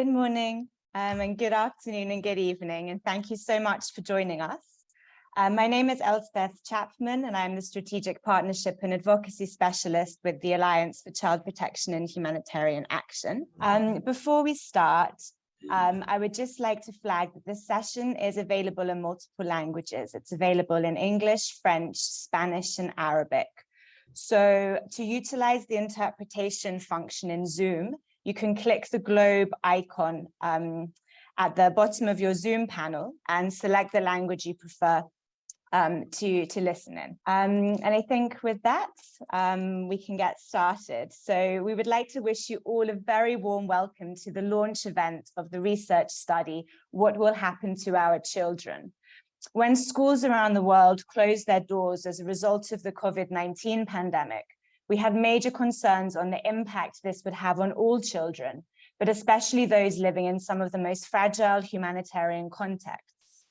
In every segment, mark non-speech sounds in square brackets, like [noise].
Good morning um, and good afternoon and good evening and thank you so much for joining us. Um, my name is Elspeth Chapman and I'm the Strategic Partnership and Advocacy Specialist with the Alliance for Child Protection and Humanitarian Action. Um, before we start, um, I would just like to flag that this session is available in multiple languages. It's available in English, French, Spanish and Arabic. So to utilize the interpretation function in Zoom, you can click the globe icon um, at the bottom of your Zoom panel and select the language you prefer um, to, to listen in. Um, and I think with that, um, we can get started. So we would like to wish you all a very warm welcome to the launch event of the research study, What Will Happen to Our Children? When schools around the world closed their doors as a result of the COVID-19 pandemic, we had major concerns on the impact this would have on all children, but especially those living in some of the most fragile humanitarian contexts.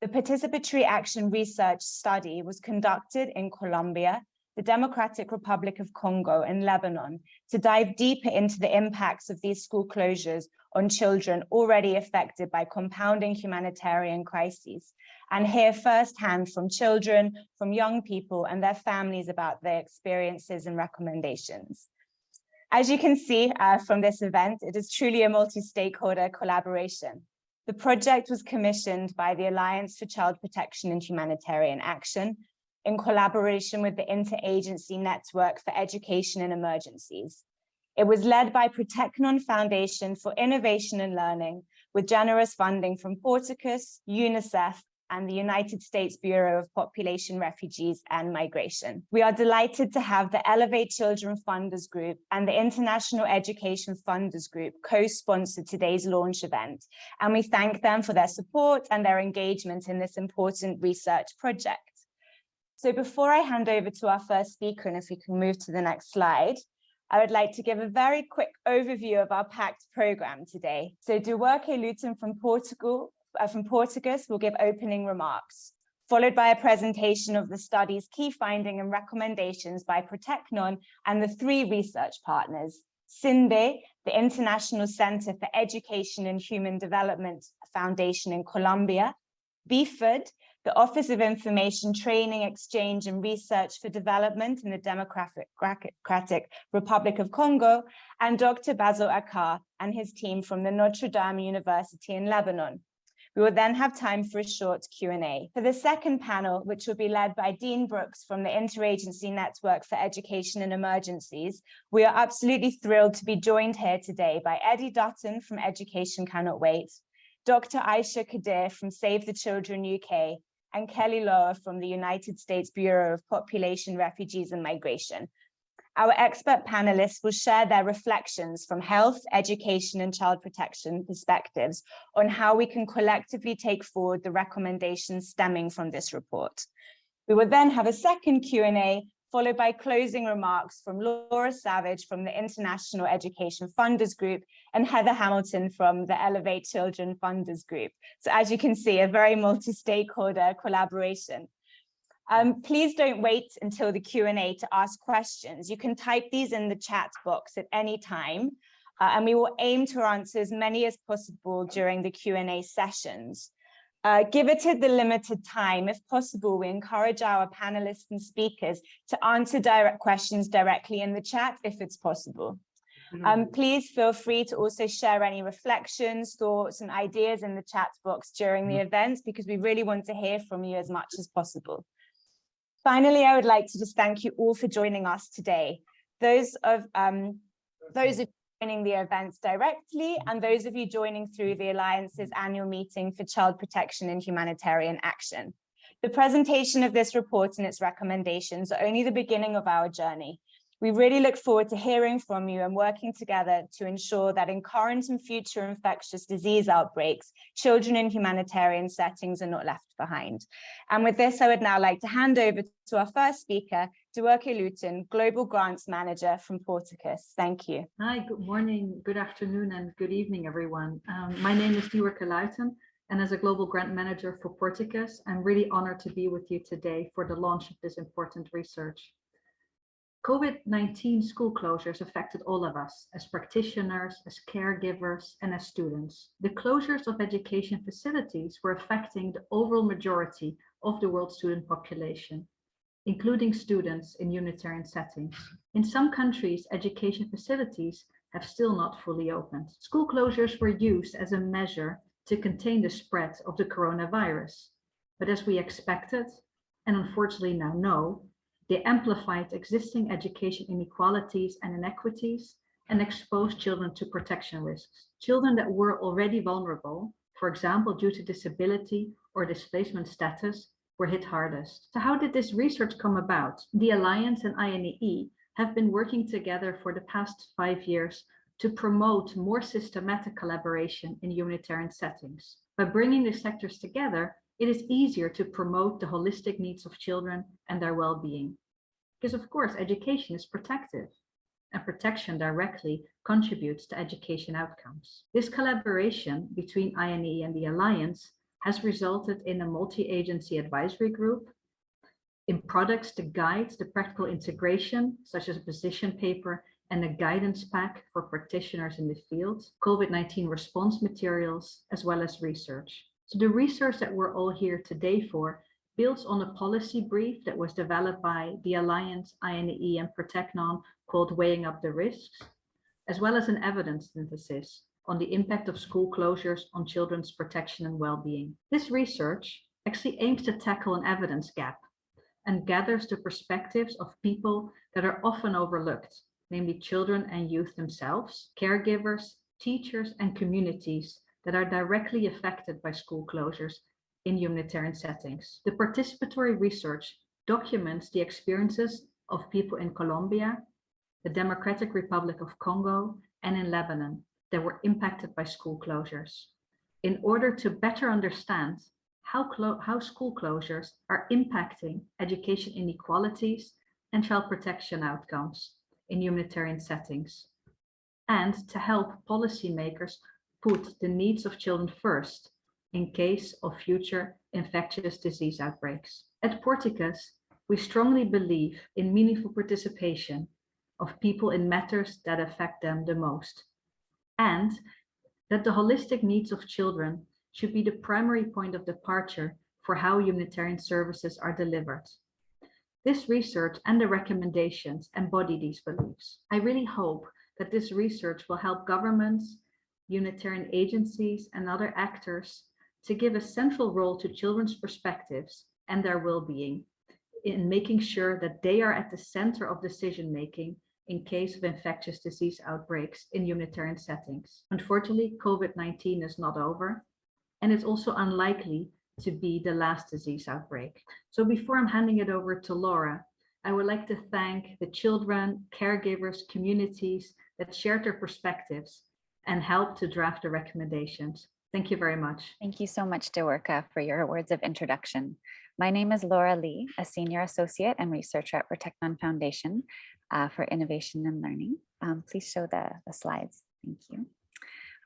The Participatory Action Research Study was conducted in Colombia, the Democratic Republic of Congo and Lebanon to dive deeper into the impacts of these school closures on children already affected by compounding humanitarian crises and hear firsthand from children, from young people and their families about their experiences and recommendations. As you can see uh, from this event, it is truly a multi-stakeholder collaboration. The project was commissioned by the Alliance for Child Protection and Humanitarian Action in collaboration with the Interagency Network for Education in Emergencies. It was led by Proteknôn Foundation for Innovation and Learning with generous funding from Porticus, UNICEF, and the United States Bureau of Population, Refugees and Migration. We are delighted to have the Elevate Children Funders Group and the International Education Funders Group co-sponsor today's launch event, and we thank them for their support and their engagement in this important research project. So before I hand over to our first speaker, and if we can move to the next slide, I would like to give a very quick overview of our packed program today. So Duarte Luton from Portugal uh, from Portuguese will give opening remarks, followed by a presentation of the study's key finding and recommendations by Proteknôn and the three research partners, CINDE, the International Center for Education and Human Development Foundation in Colombia, BIFERD, the Office of Information Training, Exchange and Research for Development in the Democratic Republic of Congo, and Dr. Bassel Akar and his team from the Notre Dame University in Lebanon. We will then have time for a short Q&A. For the second panel, which will be led by Dean Brooks from the Interagency Network for Education and Emergencies, we are absolutely thrilled to be joined here today by Eddie Dutton from Education Cannot Wait, Dr. Aisha Kadir from Save the Children UK, and Kelly Lower from the United States Bureau of Population, Refugees and Migration, our expert panelists will share their reflections from health, education and child protection perspectives on how we can collectively take forward the recommendations stemming from this report. We will then have a second Q&A followed by closing remarks from Laura Savage from the International Education Funders Group and Heather Hamilton from the Elevate Children Funders Group. So as you can see, a very multi-stakeholder collaboration. Um, please don't wait until the Q&A to ask questions. You can type these in the chat box at any time, uh, and we will aim to answer as many as possible during the Q&A sessions. Uh, give it the limited time, if possible, we encourage our panelists and speakers to answer direct questions directly in the chat if it's possible. Um, mm-hmm. please feel free to also share any reflections, thoughts and ideas in the chat box during the mm-hmm. events because we really want to hear from you as much as possible. Finally, I would like to just thank you all for joining us today. Those of um, those of joining the events directly and those of you joining through the Alliance's annual meeting for child protection and humanitarian action. The presentation of this report and its recommendations are only the beginning of our journey. We really look forward to hearing from you and working together to ensure that in current and future infectious disease outbreaks, children in humanitarian settings are not left behind. And with this, I would now like to hand over to our first speaker, Duarte Luton, Global Grants Manager from Porticus. Thank you. Hi, good morning, good afternoon, and good evening, everyone. Um, my name is Duarte Luton, and as a Global Grant Manager for Porticus, I'm really honored to be with you today for the launch of this important research. COVID-19 school closures affected all of us as practitioners, as caregivers, and as students. The closures of education facilities were affecting the overall majority of the world student population, including students in humanitarian settings. In some countries, education facilities have still not fully opened. School closures were used as a measure to contain the spread of the coronavirus. But as we expected, and unfortunately now know, they amplified existing education inequalities and inequities and exposed children to protection risks. Children that were already vulnerable, for example, due to disability or displacement status, were hit hardest. So how did this research come about? The Alliance and INEE have been working together for the past five years to promote more systematic collaboration in humanitarian settings. By bringing the sectors together, it is easier to promote the holistic needs of children and their well-being. Because of course, education is protective and protection directly contributes to education outcomes. This collaboration between INEE and the Alliance has resulted in a multi-agency advisory group, in products to guide the practical integration, such as a position paper and a guidance pack for practitioners in the field, COVID-19 response materials, as well as research. So the research that we're all here today for builds on a policy brief that was developed by the Alliance, INEE, and Proteknôn called Weighing Up the Risks, as well as an evidence synthesis on the impact of school closures on children's protection and well-being. This research actually aims to tackle an evidence gap and gathers the perspectives of people that are often overlooked, namely children and youth themselves, caregivers, teachers, and communities that are directly affected by school closures in humanitarian settings. The participatory research documents the experiences of people in Colombia, the Democratic Republic of Congo, and in Lebanon that were impacted by school closures. In order to better understand how, how school closures are impacting education inequalities and child protection outcomes in humanitarian settings, and to help policymakers put the needs of children first in case of future infectious disease outbreaks. At Porticus, we strongly believe in meaningful participation of people in matters that affect them the most, and that the holistic needs of children should be the primary point of departure for how humanitarian services are delivered. This research and the recommendations embody these beliefs. I really hope that this research will help governments, humanitarian agencies, and other actors to give a central role to children's perspectives and their well-being in making sure that they are at the center of decision-making in case of infectious disease outbreaks in humanitarian settings. Unfortunately, COVID-19 is not over, and it's also unlikely to be the last disease outbreak. So before I'm handing it over to Laura, I would like to thank the children, caregivers, communities that shared their perspectives and help to draft the recommendations. Thank you very much. Thank you so much, Dewerka, for your words of introduction. My name is Laura Lee, a senior associate and researcher at Proteknôn Foundation uh, for Innovation and Learning. Um, please show the, the slides. Thank you.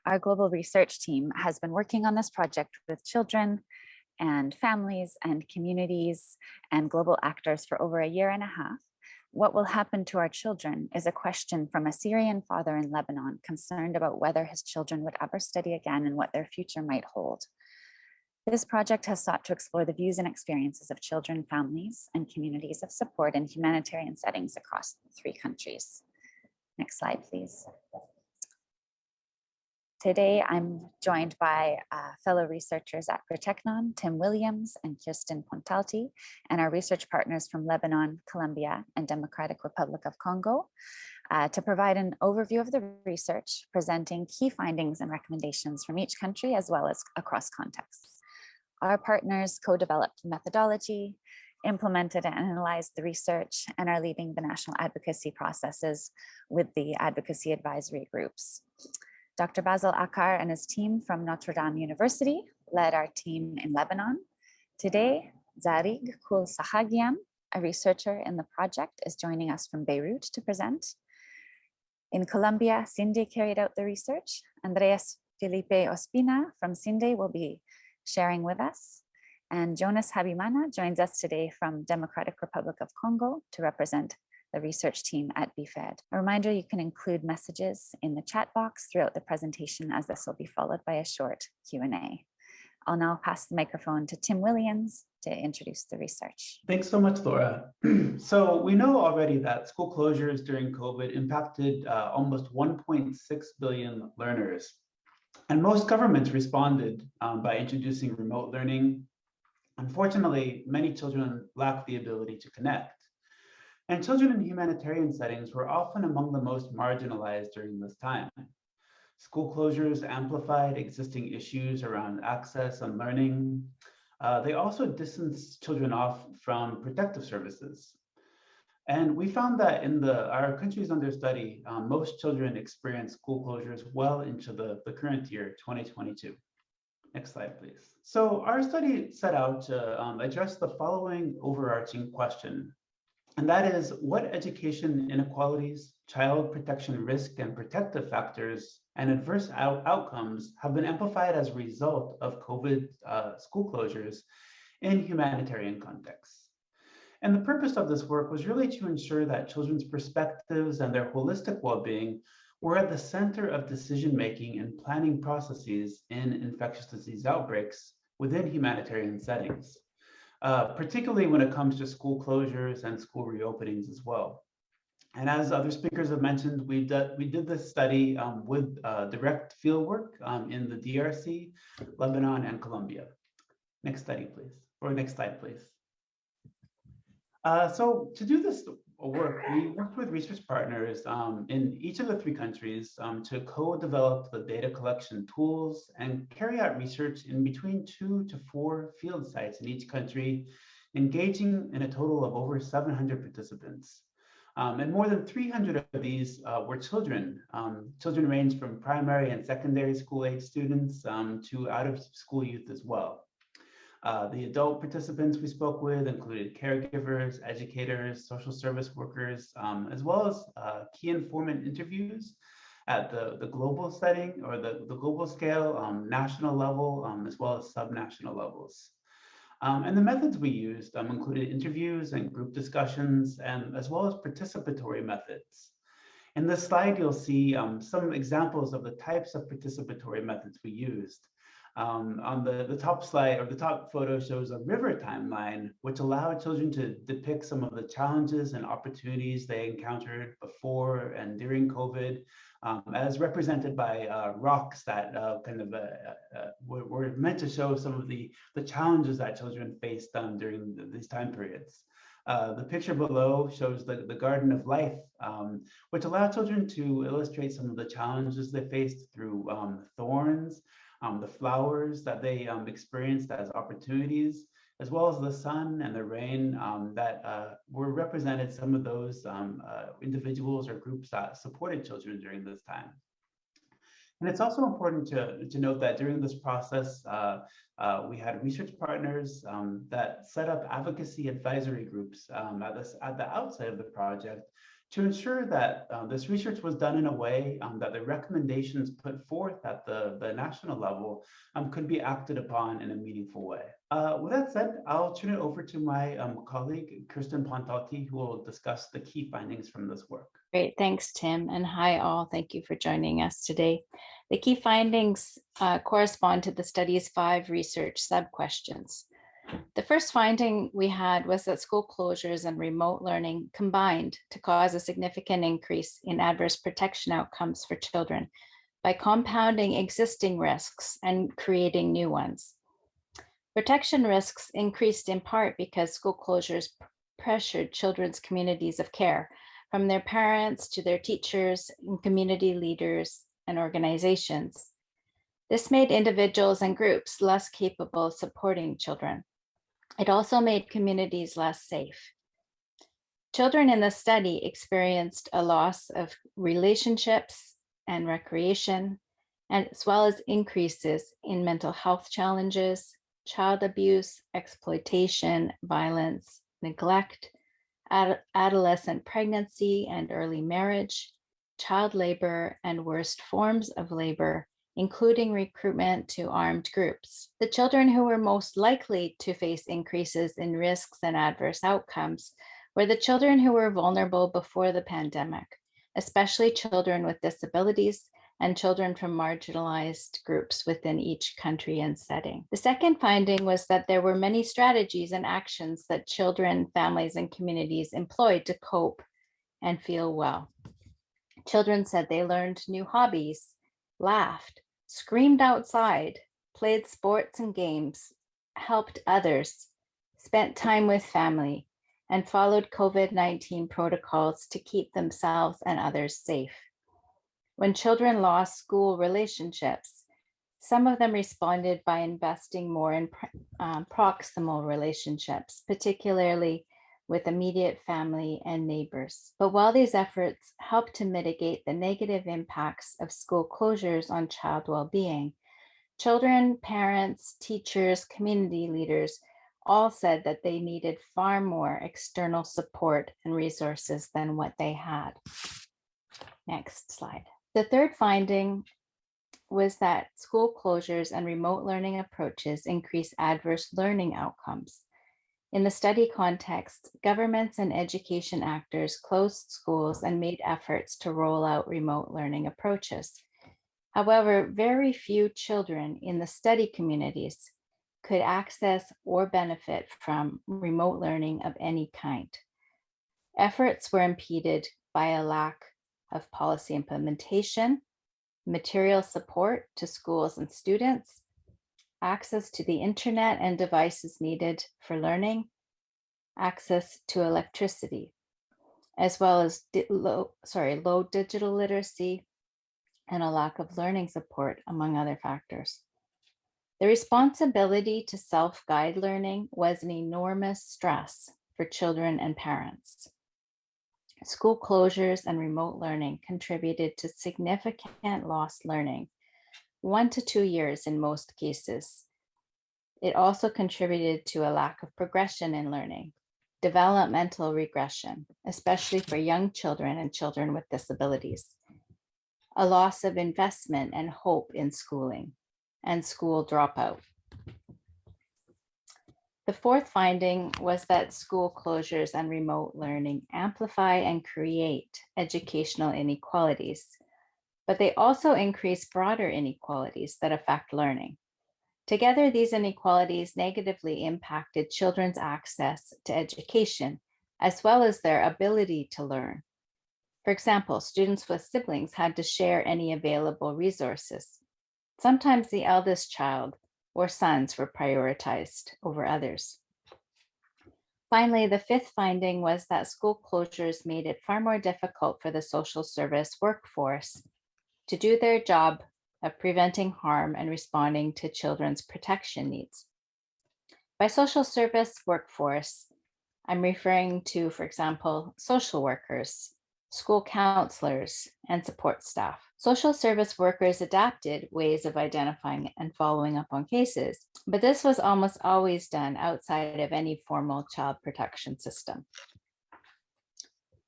Our global research team has been working on this project with children and families and communities and global actors for over a year and a half. What will happen to our children is a question from a Syrian father in Lebanon concerned about whether his children would ever study again and what their future might hold. This project has sought to explore the views and experiences of children, families, and communities of support in humanitarian settings across the three countries. Next slide, please. Today, I'm joined by uh, fellow researchers at Proteknôn, Tim Williams and Kirsten Pontalti, and our research partners from Lebanon, Colombia, and Democratic Republic of Congo uh, to provide an overview of the research, presenting key findings and recommendations from each country as well as across contexts. Our partners co-developed methodology, implemented and analyzed the research, and are leading the national advocacy processes with the advocacy advisory groups. Dr. Bassel Akar and his team from Notre Dame University led our team in Lebanon. Today, Zarig Kul Sahagian, a researcher in the project, is joining us from Beirut to present. In Colombia, CINDE carried out the research. Andreas Felipe Ospina from CINDE will be sharing with us. And Jonas Habimana joins us today from Democratic Republic of Congo to represent the research team at BIFERD. A reminder, you can include messages in the chat box throughout the presentation as this will be followed by a short Q&A. I'll now pass the microphone to Tim Williams to introduce the research. Thanks so much, Laura. [clears throat] so we know already that school closures during COVID impacted uh, almost 1.6 billion learners. And most governments responded um, by introducing remote learning. Unfortunately, many children lack the ability to connect. And children in humanitarian settings were often among the most marginalized during this time. School closures amplified existing issues around access and learning. Uh, they also distanced children off from protective services. And we found that in the our countries under study, um, most children experience school closures well into the, the current year, 2022. Next slide, please. So our study set out to um, address the following overarching question, and that is what education inequalities, child protection risk and protective factors, and adverse out outcomes have been amplified as a result of COVID uh, school closures in humanitarian contexts. And the purpose of this work was really to ensure that children's perspectives and their holistic well-being were at the center of decision-making and planning processes in infectious disease outbreaks within humanitarian settings, uh, particularly when it comes to school closures and school reopenings as well. And as other speakers have mentioned, we did, we did this study um, with uh, direct fieldwork um, in the DRC, Lebanon, and Colombia. Next study, please, or next slide, please. Uh, so to do this work, we worked with research partners um, in each of the three countries um, to co-develop the data collection tools and carry out research in between two to four field sites in each country, engaging in a total of over 700 participants. Um, and more than 300 of these uh, were children. Um, children range from primary and secondary school age students um, to out of school youth as well. Uh, the adult participants we spoke with included caregivers, educators, social service workers, um, as well as uh, key informant interviews at the, the global setting or the, the global scale, um, national level, um, as well as subnational levels. Um, and the methods we used um, included interviews and group discussions, and as well as participatory methods. In this slide, you'll see um, some examples of the types of participatory methods we used. Um, on the, the top slide or the top photo shows a river timeline, which allowed children to depict some of the challenges and opportunities they encountered before and during COVID, um, as represented by uh, rocks that uh, kind of uh, uh, were, were, meant to show some of the, the challenges that children faced um, during the, these time periods. Uh, the picture below shows the, the Garden of Life, um, which allowed children to illustrate some of the challenges they faced through um, thorns, um, the flowers that they um, experienced as opportunities, as well as the sun and the rain um, that uh, were represented some of those um, uh, individuals or groups that supported children during this time. And it's also important to, to note that during this process, uh, uh, we had research partners um, that set up advocacy advisory groups um, at, this, at the outset of the project to ensure that um, this research was done in a way um, that the recommendations put forth at the, the national level um, could be acted upon in a meaningful way. Uh, with that said, I'll turn it over to my um, colleague, Kirsten Pontalti, who will discuss the key findings from this work. Great, thanks, Tim. And hi, all. Thank you for joining us today. The key findings uh, correspond to the study's five research sub-questions. The first finding we had was that school closures and remote learning combined to cause a significant increase in adverse protection outcomes for children by compounding existing risks and creating new ones. Protection risks increased in part because school closures pressured children's communities of care, from their parents to their teachers and community leaders and organizations. This made individuals and groups less capable of supporting children. It also made communities less safe. Children in the study experienced a loss of relationships and recreation, as well as increases in mental health challenges, child abuse, exploitation, violence, neglect, ad adolescent pregnancy and early marriage, child labor, and worst forms of labor, including recruitment to armed groups. The children who were most likely to face increases in risks and adverse outcomes were the children who were vulnerable before the pandemic, especially children with disabilities and children from marginalized groups within each country and setting. The second finding was that there were many strategies and actions that children, families, and communities employed to cope and feel well. Children said they learned new hobbies, laughed, screamed outside, played sports and games, helped others, spent time with family, and followed COVID-19 protocols to keep themselves and others safe. When children lost school relationships, some of them responded by investing more in um, proximal relationships, particularly with immediate family and neighbors. But while these efforts help to mitigate the negative impacts of school closures on child well-being, children, parents, teachers, community leaders all said that they needed far more external support and resources than what they had. Next slide. The third finding was that school closures and remote learning approaches increase adverse learning outcomes. In the study context, governments and education actors closed schools and made efforts to roll out remote learning approaches. However, very few children in the study communities could access or benefit from remote learning of any kind. Efforts were impeded by a lack of policy implementation, material support to schools and students, access to the internet and devices needed for learning, access to electricity, as well as low, sorry, low digital literacy and a lack of learning support, among other factors. The responsibility to self-guide learning was an enormous stress for children and parents. School closures and remote learning contributed to significant lost learning, one to two years in most cases. It also contributed to a lack of progression in learning, developmental regression, especially for young children and children with disabilities, a loss of investment and hope in schooling, and school dropout. The fourth finding was that school closures and remote learning amplify and create educational inequalities, but they also increase broader inequalities that affect learning. Together, these inequalities negatively impacted children's access to education, as well as their ability to learn. For example, students with siblings had to share any available resources, Sometimes the eldest child or sons were prioritized over others. Finally, the fifth finding was that school closures made it far more difficult for the social service workforce to do their job of preventing harm and responding to children's protection needs. By social service workforce, I'm referring to, for example, social workers, school counselors, and support staff. Social service workers adapted ways of identifying and following up on cases, but this was almost always done outside of any formal child protection system.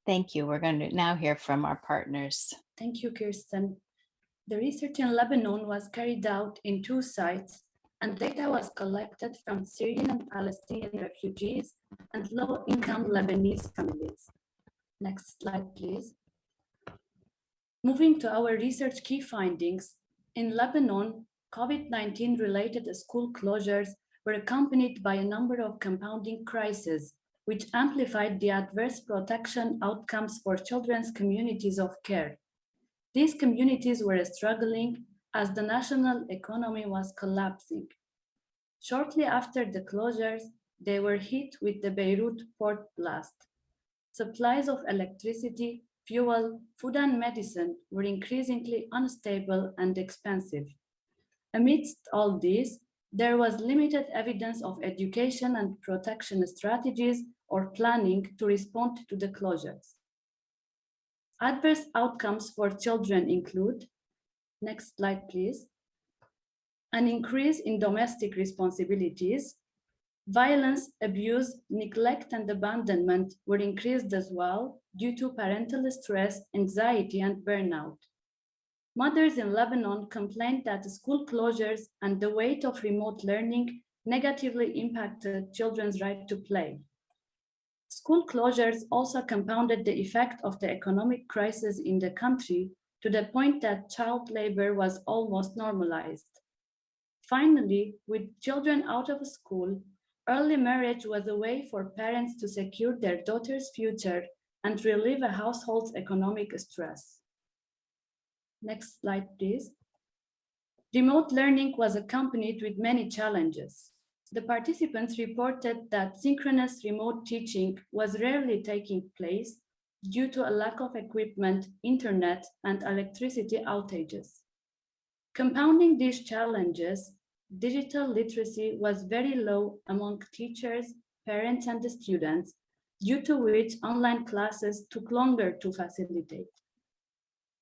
Thank you. We're going to now hear from our partners. Thank you, Kirsten. The research in Lebanon was carried out in two sites and data was collected from Syrian and Palestinian refugees and low-income Lebanese families. Next slide, please. Moving to our research key findings, in Lebanon, COVID-19 related school closures were accompanied by a number of compounding crises, which amplified the adverse protection outcomes for children's communities of care. These communities were struggling as the national economy was collapsing. Shortly after the closures, they were hit with the Beirut port blast supplies of electricity, fuel, food and medicine were increasingly unstable and expensive. Amidst all this, there was limited evidence of education and protection strategies or planning to respond to the closures. Adverse outcomes for children include, next slide please, an increase in domestic responsibilities, Violence, abuse, neglect, and abandonment were increased as well due to parental stress, anxiety, and burnout. Mothers in Lebanon complained that school closures and the weight of remote learning negatively impacted children's right to play. School closures also compounded the effect of the economic crisis in the country to the point that child labor was almost normalized. Finally, with children out of school, early marriage was a way for parents to secure their daughter's future and relieve a household's economic stress. Next slide, please. Remote learning was accompanied with many challenges. The participants reported that synchronous remote teaching was rarely taking place due to a lack of equipment, internet, and electricity outages. Compounding these challenges, digital literacy was very low among teachers, parents, and students, due to which online classes took longer to facilitate.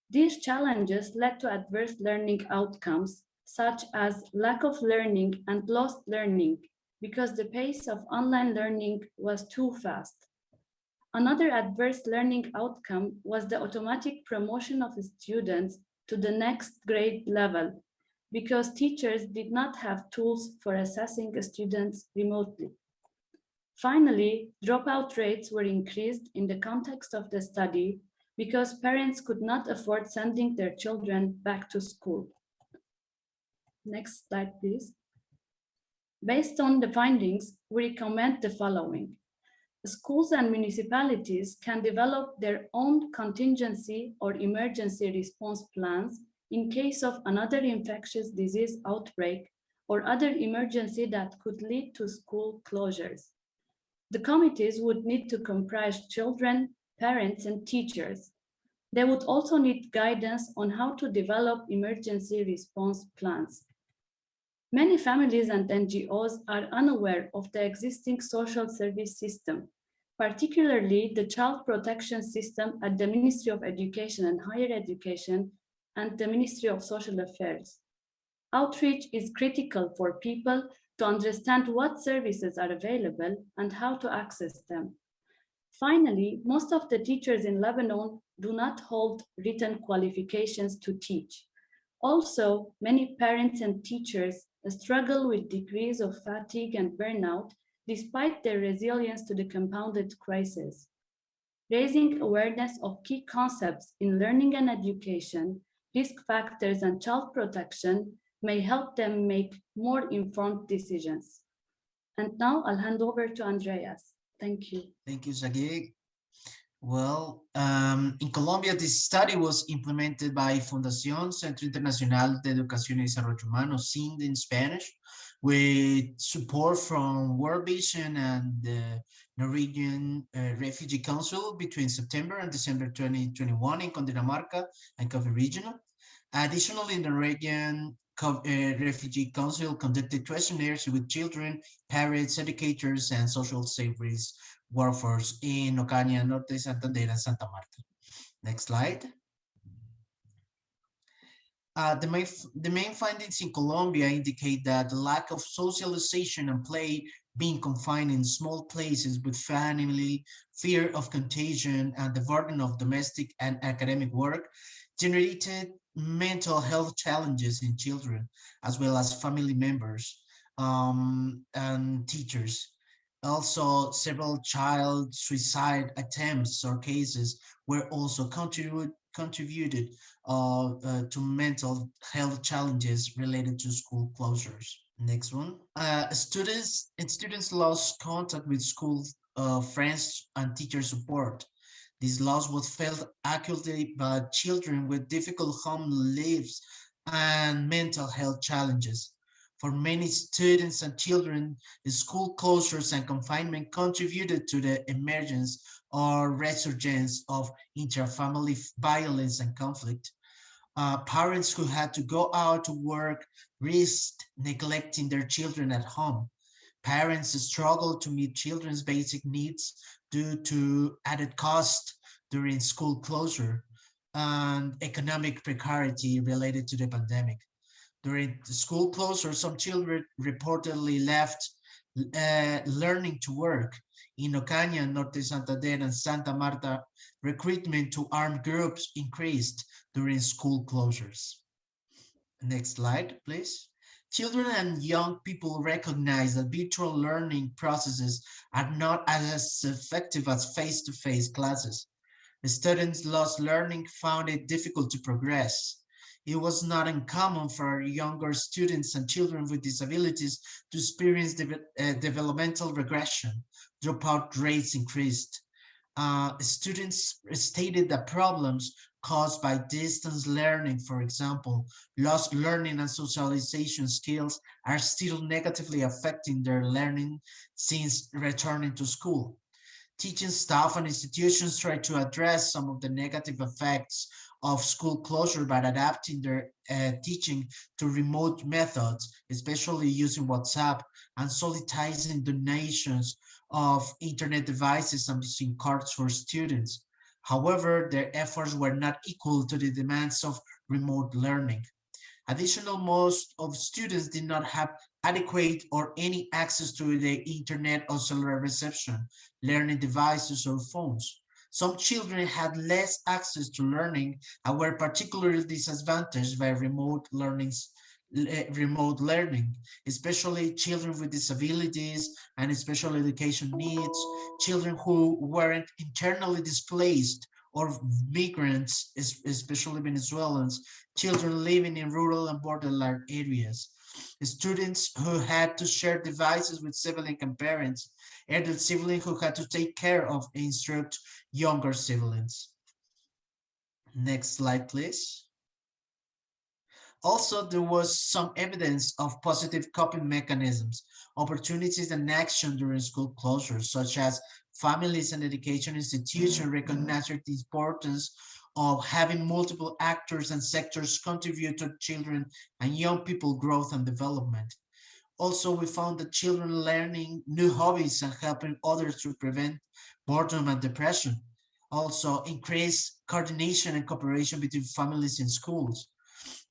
These challenges led to adverse learning outcomes, such as lack of learning and lost learning, because the pace of online learning was too fast. Another adverse learning outcome was the automatic promotion of students to the next grade level, because teachers did not have tools for assessing students remotely. Finally, dropout rates were increased in the context of the study because parents could not afford sending their children back to school. Next slide, please. Based on the findings, we recommend the following. Schools and municipalities can develop their own contingency or emergency response plans in case of another infectious disease outbreak or other emergency that could lead to school closures. The committees would need to comprise children, parents, and teachers. They would also need guidance on how to develop emergency response plans. Many families and NGOs are unaware of the existing social service system, particularly the child protection system at the Ministry of Education and Higher Education and the Ministry of Social Affairs. Outreach is critical for people to understand what services are available and how to access them. Finally, most of the teachers in Lebanon do not hold written qualifications to teach. Also, many parents and teachers struggle with degrees of fatigue and burnout despite their resilience to the compounded crisis. Raising awareness of key concepts in learning and education, risk factors and child protection may help them make more informed decisions. And now I'll hand over to Andreas. Thank you. Thank you, Zagig. Well, um, in Colombia, this study was implemented by Fundación Centro Internacional de Educación y Desarrollo Humano, CINDE in Spanish, with support from World Vision and the Norwegian uh, Refugee Council between September and December 2021 in Cundinamarca and Cafe Regional. Additionally, the Norwegian uh, Refugee Council conducted questionnaires with children, parents, educators, and social service workforce in Ocaña, Norte, Santander, and Santa Marta. Next slide. Uh, the, main, the main findings in Colombia indicate that the lack of socialization and play being confined in small places with family, fear of contagion, and the burden of domestic and academic work generated mental health challenges in children, as well as family members um, and teachers. Also, several child suicide attempts or cases were also contribute, contributed uh, uh, to mental health challenges related to school closures. Next one. Uh, students and students lost contact with school uh, friends and teacher support. This loss was felt acutely by children with difficult home lives and mental health challenges. For many students and children, school closures and confinement contributed to the emergence or resurgence of intrafamily violence and conflict. Uh, parents who had to go out to work risked neglecting their children at home. Parents struggled to meet children's basic needs due to added cost during school closure and economic precarity related to the pandemic. During school closure, some children reportedly left uh, learning to work. In Ocaña, Norte Santander, and Santa Marta, recruitment to armed groups increased during school closures. Next slide, please. Children and young people recognize that virtual learning processes are not as effective as face-to-face classes. The students lost learning found it difficult to progress. It was not uncommon for younger students and children with disabilities to experience de uh, developmental regression. Dropout rates increased. Uh, students stated that problems caused by distance learning, for example, lost learning and socialization skills are still negatively affecting their learning since returning to school. Teaching staff and institutions try to address some of the negative effects of school closure by adapting their uh, teaching to remote methods, especially using WhatsApp and soliciting donations of internet devices and SIM cards for students. However, their efforts were not equal to the demands of remote learning. Additional, most of students did not have adequate or any access to the internet or cellular reception, learning devices or phones. Some children had less access to learning and were particularly disadvantaged by remote learning eh, remote learning, especially children with disabilities and special education needs, children who weren't internally displaced or migrants, especially Venezuelans, children living in rural and borderline areas, students who had to share devices with siblings and parents, adult siblings who had to take care of and instruct younger siblings. Next slide, please. Also, there was some evidence of positive coping mechanisms, opportunities and action during school closures, such as families and education institutions recognizing the importance of having multiple actors and sectors contribute to children and young people growth and development. Also, we found that children learning new hobbies and helping others to prevent boredom and depression. Also, increase coordination and cooperation between families and schools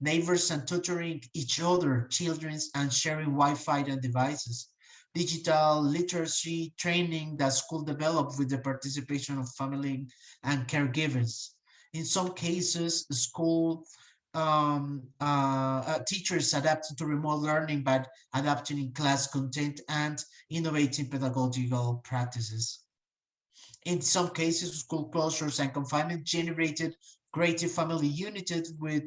neighbors and tutoring each other, children and sharing Wi-Fi and devices, digital literacy training that school developed with the participation of family and caregivers. In some cases, school um, uh, uh, teachers adapted to remote learning by adapting in class content and innovating pedagogical practices. In some cases, school closures and confinement generated greater family unity with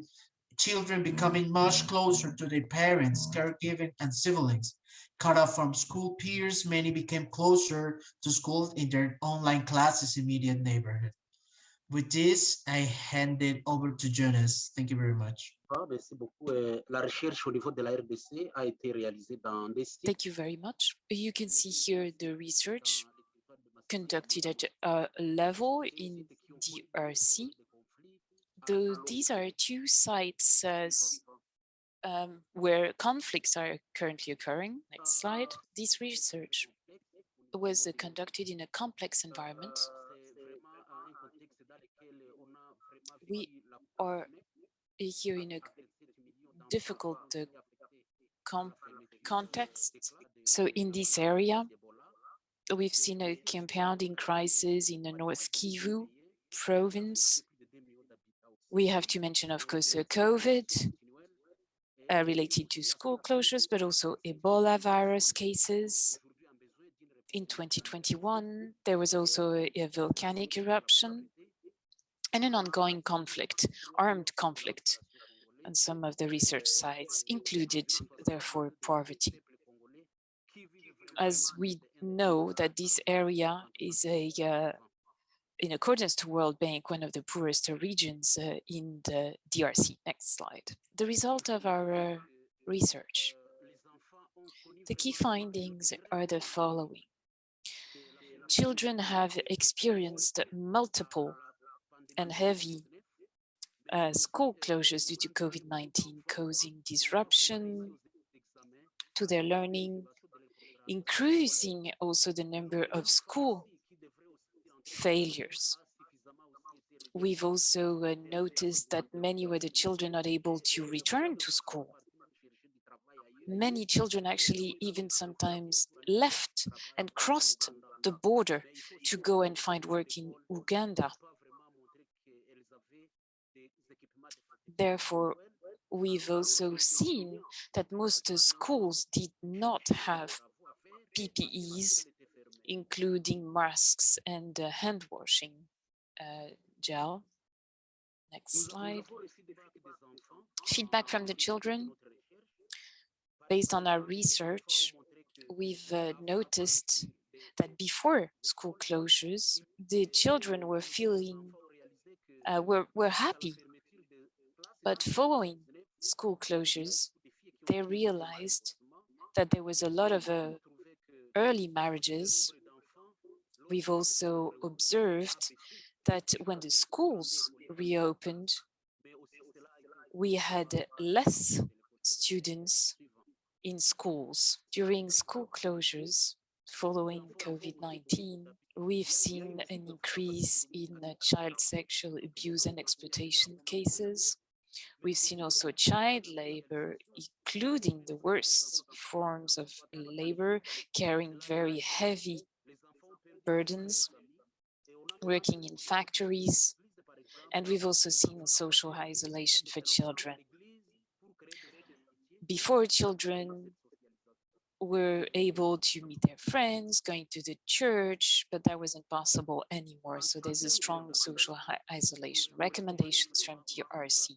children becoming much closer to their parents, caregiving, and siblings. Cut off from school peers, many became closer to school in their online classes immediate neighborhood. With this, I hand it over to Jonas. Thank you very much. Thank you very much. You can see here the research conducted at a level in DRC the, these are two sites as, um, where conflicts are currently occurring. Next slide. This research was uh, conducted in a complex environment. We are here in a difficult uh, context. So in this area, we've seen a compounding crisis in the North Kivu province we have to mention, of course, COVID uh, related to school closures, but also Ebola virus cases. In 2021, there was also a, a volcanic eruption and an ongoing conflict, armed conflict on some of the research sites included, therefore, poverty. As we know that this area is a uh, in accordance to World Bank, one of the poorest regions uh, in the DRC. Next slide. The result of our uh, research. The key findings are the following. Children have experienced multiple and heavy uh, school closures due to COVID-19, causing disruption to their learning, increasing also the number of school failures. We've also uh, noticed that many were the children not able to return to school. Many children actually even sometimes left and crossed the border to go and find work in Uganda. Therefore, we've also seen that most schools did not have PPEs, including masks and uh, hand washing uh, gel. Next slide. Feedback from the children. Based on our research, we've uh, noticed that before school closures, the children were feeling, uh, were, were happy. But following school closures, they realized that there was a lot of uh, early marriages. We've also observed that when the schools reopened, we had less students in schools. During school closures following COVID-19, we've seen an increase in uh, child sexual abuse and exploitation cases. We've seen also child labor, including the worst forms of labor, carrying very heavy burdens, working in factories, and we've also seen social isolation for children. Before children were able to meet their friends, going to the church, but that wasn't possible anymore. So there's a strong social isolation. Recommendations from DRC.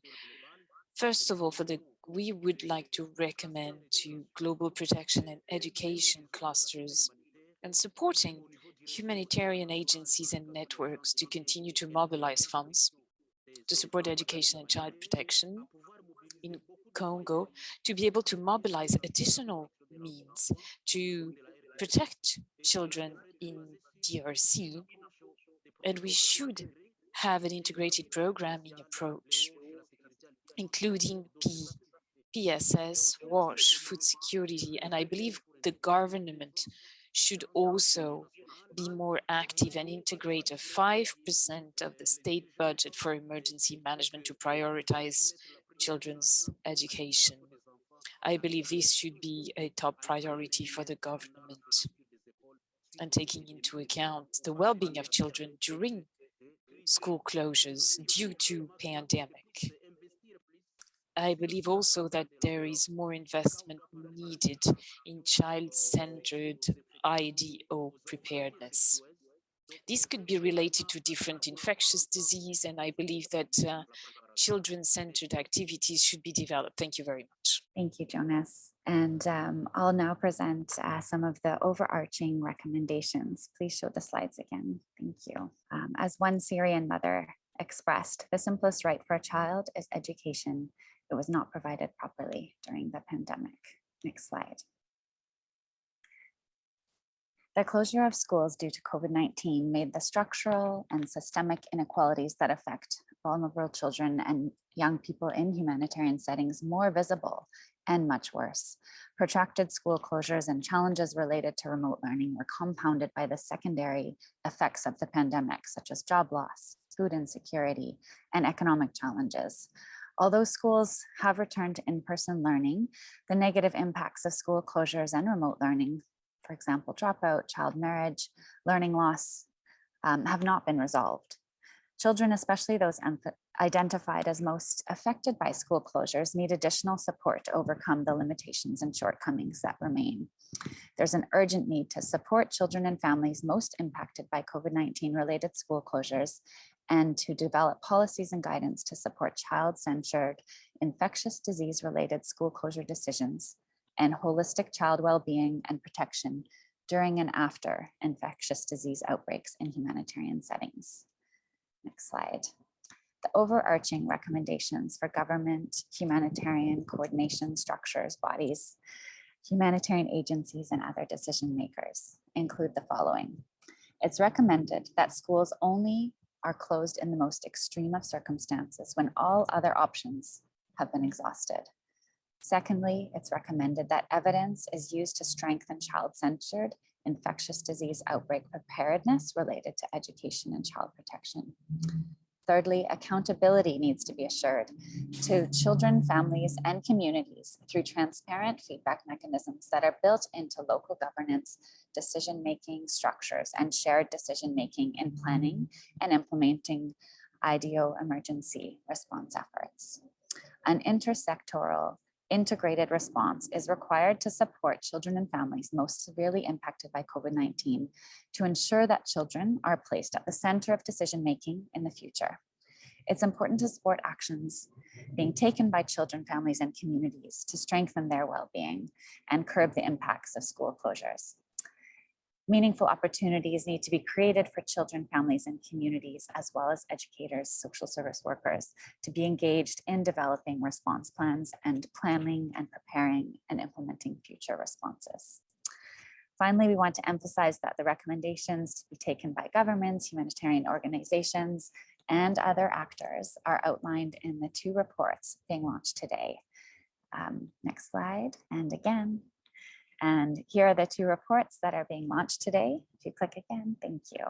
First of all, for the we would like to recommend to global protection and education clusters and supporting humanitarian agencies and networks to continue to mobilize funds to support education and child protection in Congo, to be able to mobilize additional means to protect children in DRC. And we should have an integrated programming approach, including P, PSS, WASH, food security, and I believe the government should also be more active and integrate a 5% of the state budget for emergency management to prioritize children's education. I believe this should be a top priority for the government and taking into account the well-being of children during school closures due to pandemic. I believe also that there is more investment needed in child-centered IDO preparedness. This could be related to different infectious disease, and I believe that uh, children-centered activities should be developed. Thank you very much. Thank you, Jonas. And um, I'll now present uh, some of the overarching recommendations. Please show the slides again. Thank you. Um, as one Syrian mother expressed, the simplest right for a child is education. It was not provided properly during the pandemic. Next slide. The closure of schools due to COVID-19 made the structural and systemic inequalities that affect vulnerable children and young people in humanitarian settings more visible and much worse. Protracted school closures and challenges related to remote learning were compounded by the secondary effects of the pandemic, such as job loss, food insecurity, and economic challenges. Although schools have returned to in-person learning, the negative impacts of school closures and remote learning, for example, dropout, child marriage, learning loss, um, have not been resolved. Children, especially those identified as most affected by school closures, need additional support to overcome the limitations and shortcomings that remain. There's an urgent need to support children and families most impacted by COVID-19 related school closures and to develop policies and guidance to support child-centered infectious disease related school closure decisions and holistic child well-being and protection during and after infectious disease outbreaks in humanitarian settings. Next slide. The overarching recommendations for government humanitarian coordination structures, bodies, humanitarian agencies, and other decision makers include the following. It's recommended that schools only are closed in the most extreme of circumstances when all other options have been exhausted. Secondly, it's recommended that evidence is used to strengthen child-centered infectious disease outbreak preparedness related to education and child protection. Thirdly, accountability needs to be assured to children, families, and communities through transparent feedback mechanisms that are built into local governance, decision-making structures, and shared decision-making in planning and implementing IDO emergency response efforts. an intersectoral integrated response is required to support children and families most severely impacted by COVID-19 to ensure that children are placed at the center of decision-making in the future. It's important to support actions being taken by children, families, and communities to strengthen their well-being and curb the impacts of school closures. Meaningful opportunities need to be created for children, families, and communities, as well as educators, social service workers, to be engaged in developing response plans and planning and preparing and implementing future responses. Finally, we want to emphasize that the recommendations to be taken by governments, humanitarian organizations, and other actors are outlined in the two reports being launched today. Um, next slide. And again, and here are the two reports that are being launched today. If you click again, thank you.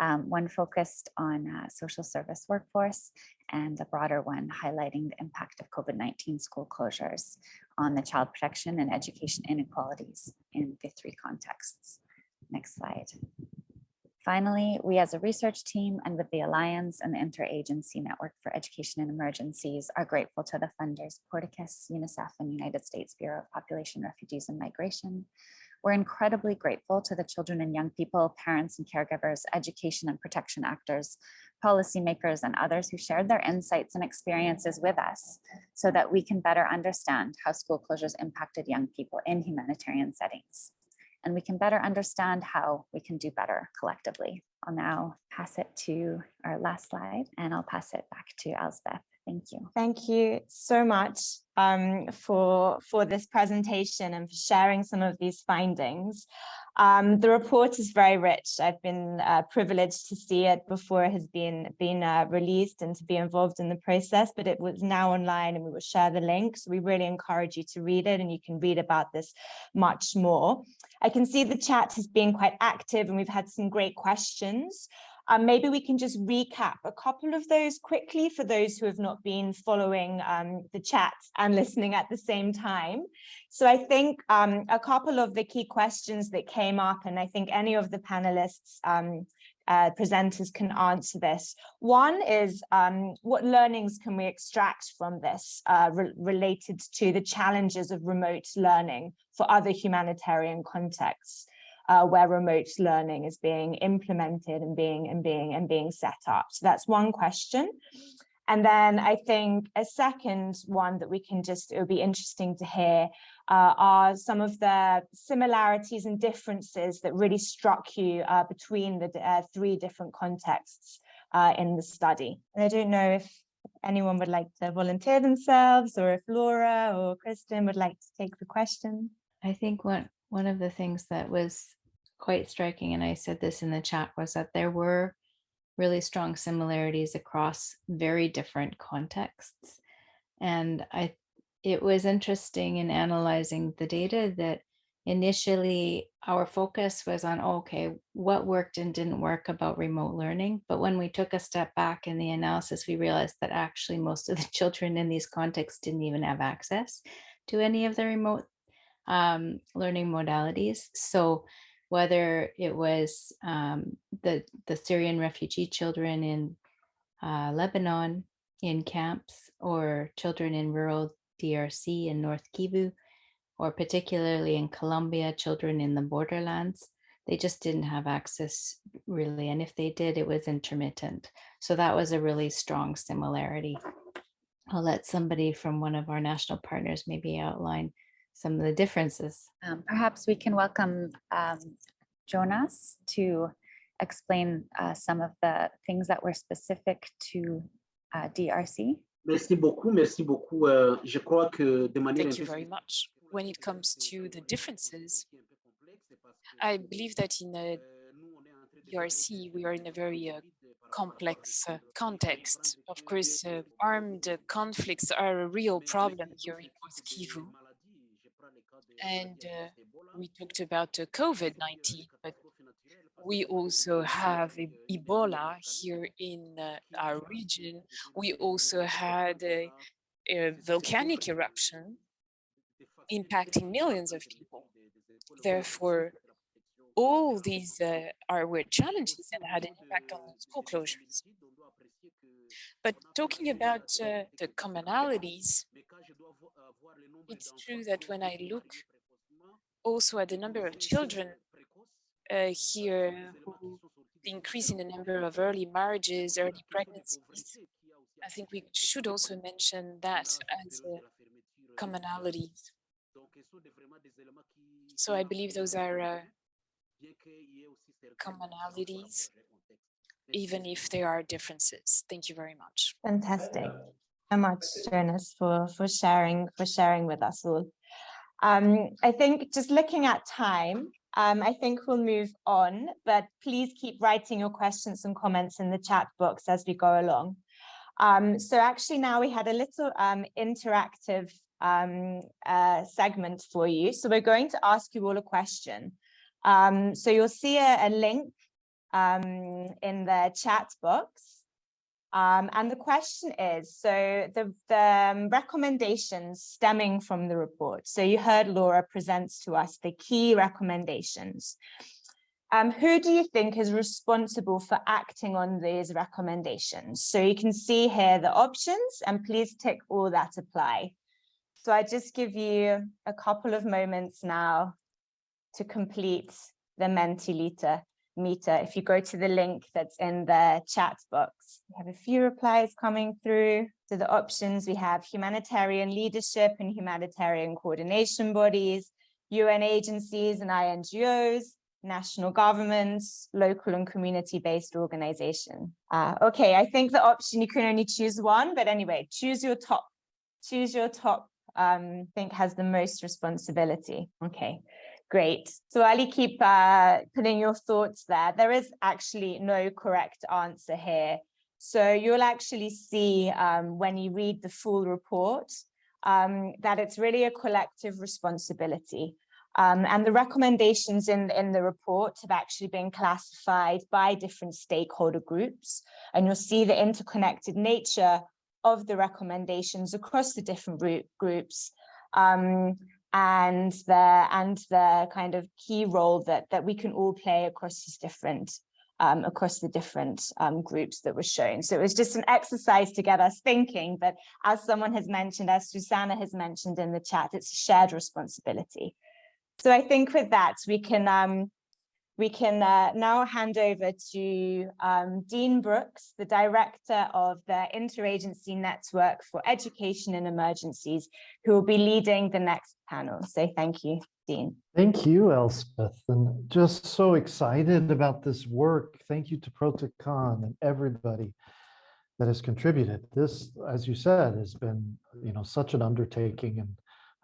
Um, one focused on uh, social service workforce and the broader one highlighting the impact of COVID-19 school closures on the child protection and education inequalities in the three contexts. Next slide. Finally, we as a research team and with the Alliance and the Interagency Network for Education in Emergencies are grateful to the funders Porticus, UNICEF, and United States Bureau of Population, Refugees, and Migration. We're incredibly grateful to the children and young people, parents and caregivers, education and protection actors, policymakers, and others who shared their insights and experiences with us so that we can better understand how school closures impacted young people in humanitarian settings and we can better understand how we can do better collectively. I'll now pass it to our last slide and I'll pass it back to Elspeth. Thank you. Thank you so much um, for, for this presentation and for sharing some of these findings. Um, the report is very rich. I've been uh, privileged to see it before it has been, been uh, released and to be involved in the process, but it was now online and we will share the link. So we really encourage you to read it and you can read about this much more. I can see the chat has been quite active and we've had some great questions. Um, maybe we can just recap a couple of those quickly for those who have not been following um, the chat and [laughs] listening at the same time. So I think um, a couple of the key questions that came up, and I think any of the panelists um, uh, presenters can answer this. One is um, what learnings can we extract from this uh, re related to the challenges of remote learning for other humanitarian contexts? uh, where remote learning is being implemented and being and being and being set up. So that's one question. And then I think a second one that we can just, it would be interesting to hear uh, are some of the similarities and differences that really struck you uh, between the uh, three different contexts uh, in the study. And I don't know if anyone would like to volunteer themselves or if Laura or Kristen would like to take the question. I think one, one of the things that was quite striking, and I said this in the chat, was that there were really strong similarities across very different contexts. And I, it was interesting in analyzing the data that initially our focus was on, okay, what worked and didn't work about remote learning. But when we took a step back in the analysis, we realized that actually most of the [laughs] children in these contexts didn't even have access to any of the remote um, learning modalities. So whether it was um, the, the Syrian refugee children in uh, Lebanon in camps or children in rural DRC in North Kivu, or particularly in Colombia, children in the borderlands, they just didn't have access really. And if they did, it was intermittent. So that was a really strong similarity. I'll let somebody from one of our national partners maybe outline some of the differences. Um, perhaps we can welcome um, Jonas to explain uh, some of the things that were specific to uh, DRC. Merci beaucoup, merci beaucoup. Euh, je crois que de manière Thank you very much. When it comes to the differences, I believe that in uh, DRC, we are in a very uh, complex uh, context. Of course, uh, armed conflicts are a real problem here in North Kivu and uh, we talked about uh, COVID-19, but we also have Ebola here in uh, our region. We also had a, a, volcanic eruption impacting millions of people. Therefore, all these uh, are were challenges and had an impact on school closures. But talking about uh, the commonalities, it's true that when I look also at the number of children uh, here, the increase in the number of early marriages, early pregnancies, I think we should also mention that as a commonality. So I believe those are uh, commonalities, even if there are differences. Thank you very much. Fantastic. So much, Jonas, for, for sharing, for sharing with us all. Um, I think just looking at time, um, I think we'll move on, but please keep writing your questions and comments in the chat box as we go along. Um, so actually now we had a little um, interactive um, uh, segment for you. So we're going to ask you all a question. Um, so you'll see a, a link um, in the chat box. Um, and the question is, so the, the um, recommendations stemming from the report. So you heard Laura presents to us the key recommendations. Um, who do you think is responsible for acting on these recommendations? So you can see here the options and please tick all that apply. So I just give you a couple of moments now to complete the Mentilita meter. If you go to the link that's in the chat box, we have a few replies coming through. So the options we have humanitarian leadership and humanitarian coordination bodies, UN agencies and INGOs, national governments, local and community-based organization. Uh, okay, I think the option you can only choose one, but anyway, choose your top, choose your top, um, think has the most responsibility. Okay, great. So Ali, keep uh, putting your thoughts there. There is actually no correct answer here. So you'll actually see um, when you read the full report um, that it's really a collective responsibility. Um, and the recommendations in, in the report have actually been classified by different stakeholder groups. And you'll see the interconnected nature of the recommendations across the different groups um, and the and the kind of key role that that we can all play across these different um, across the different um, groups that were shown. So it was just an exercise to get us thinking, but as someone has mentioned, as Susanna has mentioned in the chat, it's a shared responsibility. So I think with that, we can um, we can uh, now hand over to um, Dean Brooks, the director of the Interagency Network for Education in Emergencies, who will be leading the next panel. So thank you, Dean. Thank you, Elspeth, and just so excited about this work. Thank you to Proteknôn and everybody that has contributed. This, as you said, has been you know such an undertaking and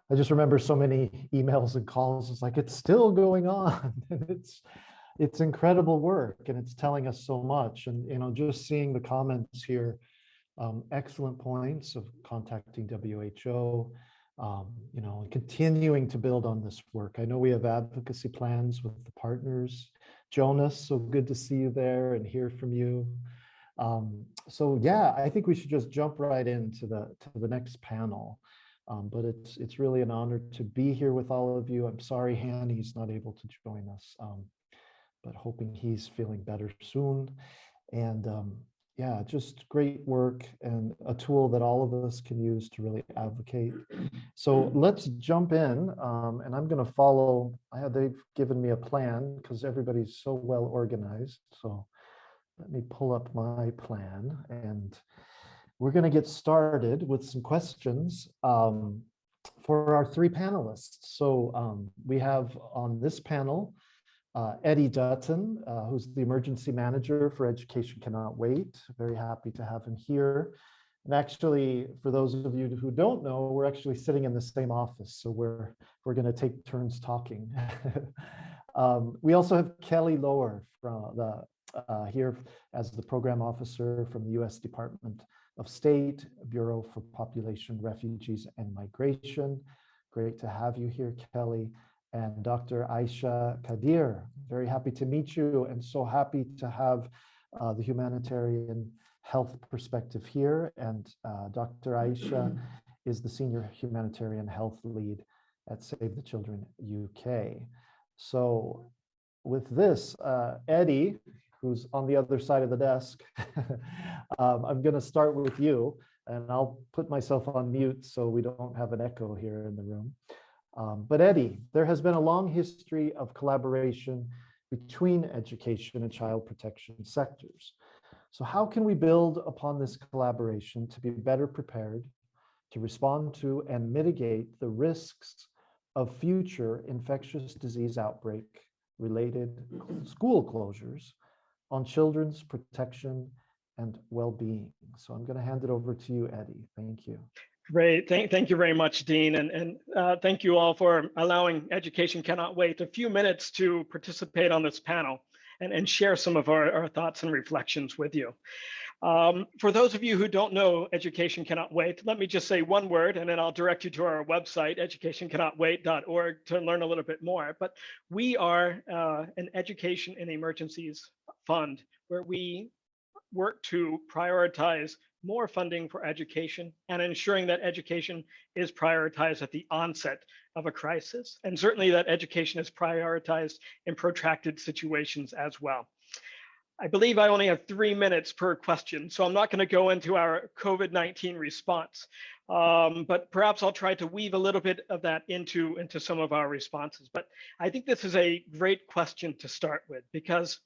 I just remember so many emails and calls. It's like, it's still going on. [laughs] and it's, it's incredible work and it's telling us so much. And, you know, just seeing the comments here, um, excellent points of contacting WHO, um, you know, and continuing to build on this work. I know we have advocacy plans with the partners. Jonas, so good to see you there and hear from you. Um, so yeah, I think we should just jump right into the to the next panel. Um, but it's it's really an honor to be here with all of you. I'm sorry, Han, he's not able to join us, um, but hoping he's feeling better soon. And um, yeah, just great work and a tool that all of us can use to really advocate. So let's jump in um, and I'm going to follow. I, they've given me a plan because everybody's so well organized. So let me pull up my plan and we're going to get started with some questions um, for our three panelists. So um, we have on this panel, uh, Eddie Dutton, uh, who's the emergency manager for Education Cannot Wait. Very happy to have him here. And actually, for those of you who don't know, we're actually sitting in the same office. So we're, we're going to take turns talking. [laughs] um, we also have Kelly Lower from the, uh, here as the program officer from the US Department of State, Bureau for Population, Refugees and Migration. Great to have you here, Kelly. And Dr. Aisha Kadir, very happy to meet you and so happy to have uh, the humanitarian health perspective here. And uh, Dr. Aisha is the Senior Humanitarian Health Lead at Save the Children UK. So with this, uh, Eddie, who's on the other side of the desk. [laughs] um, I'm going to start with you, and I'll put myself on mute so we don't have an echo here in the room. Um, but Eddie, there has been a long history of collaboration between education and child protection sectors. So how can we build upon this collaboration to be better prepared to respond to and mitigate the risks of future infectious disease outbreak related school closures on children's protection and well-being. So I'm going to hand it over to you, Eddie. Thank you. Great. Thank, thank you very much, Dean. And, and uh, thank you all for allowing Education Cannot Wait a few minutes to participate on this panel and, and share some of our, our thoughts and reflections with you. Um, for those of you who don't know Education Cannot Wait, let me just say one word and then I'll direct you to our website, educationcannotwait.org to learn a little bit more. But we are uh, an education in emergencies fund where we work to prioritize more funding for education and ensuring that education is prioritized at the onset of a crisis. And certainly that education is prioritized in protracted situations as well. I believe I only have three minutes per question, so I'm not going to go into our COVID-19 response, um, but perhaps I'll try to weave a little bit of that into, into some of our responses. But I think this is a great question to start with because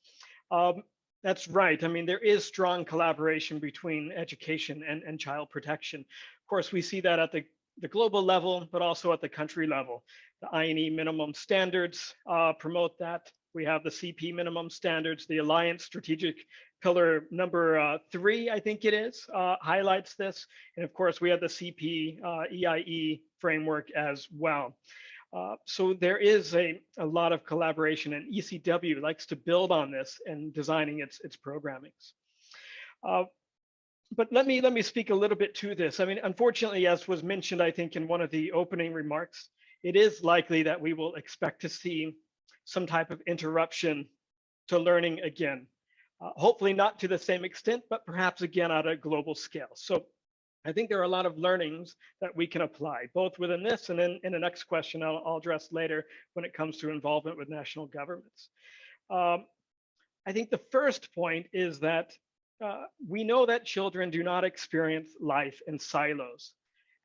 um, that's right. I mean, there is strong collaboration between education and, and child protection. Of course, we see that at the, the global level, but also at the country level. The INEE minimum standards uh, promote that. We have the CP minimum standards, the Alliance strategic pillar number uh, three, I think it is, uh, highlights this. And of course, we have the CP uh, EIE framework as well. Uh, so there is a, a lot of collaboration and ECW likes to build on this and designing its, its programmings. Uh, but let me let me speak a little bit to this. I mean, unfortunately, as was mentioned, I think in one of the opening remarks, it is likely that we will expect to see some type of interruption to learning again. Uh, hopefully not to the same extent, but perhaps again at a global scale. So I think there are a lot of learnings that we can apply, both within this and then in the next question I'll, I'll address later when it comes to involvement with national governments. Um, I think the first point is that uh, we know that children do not experience life in silos.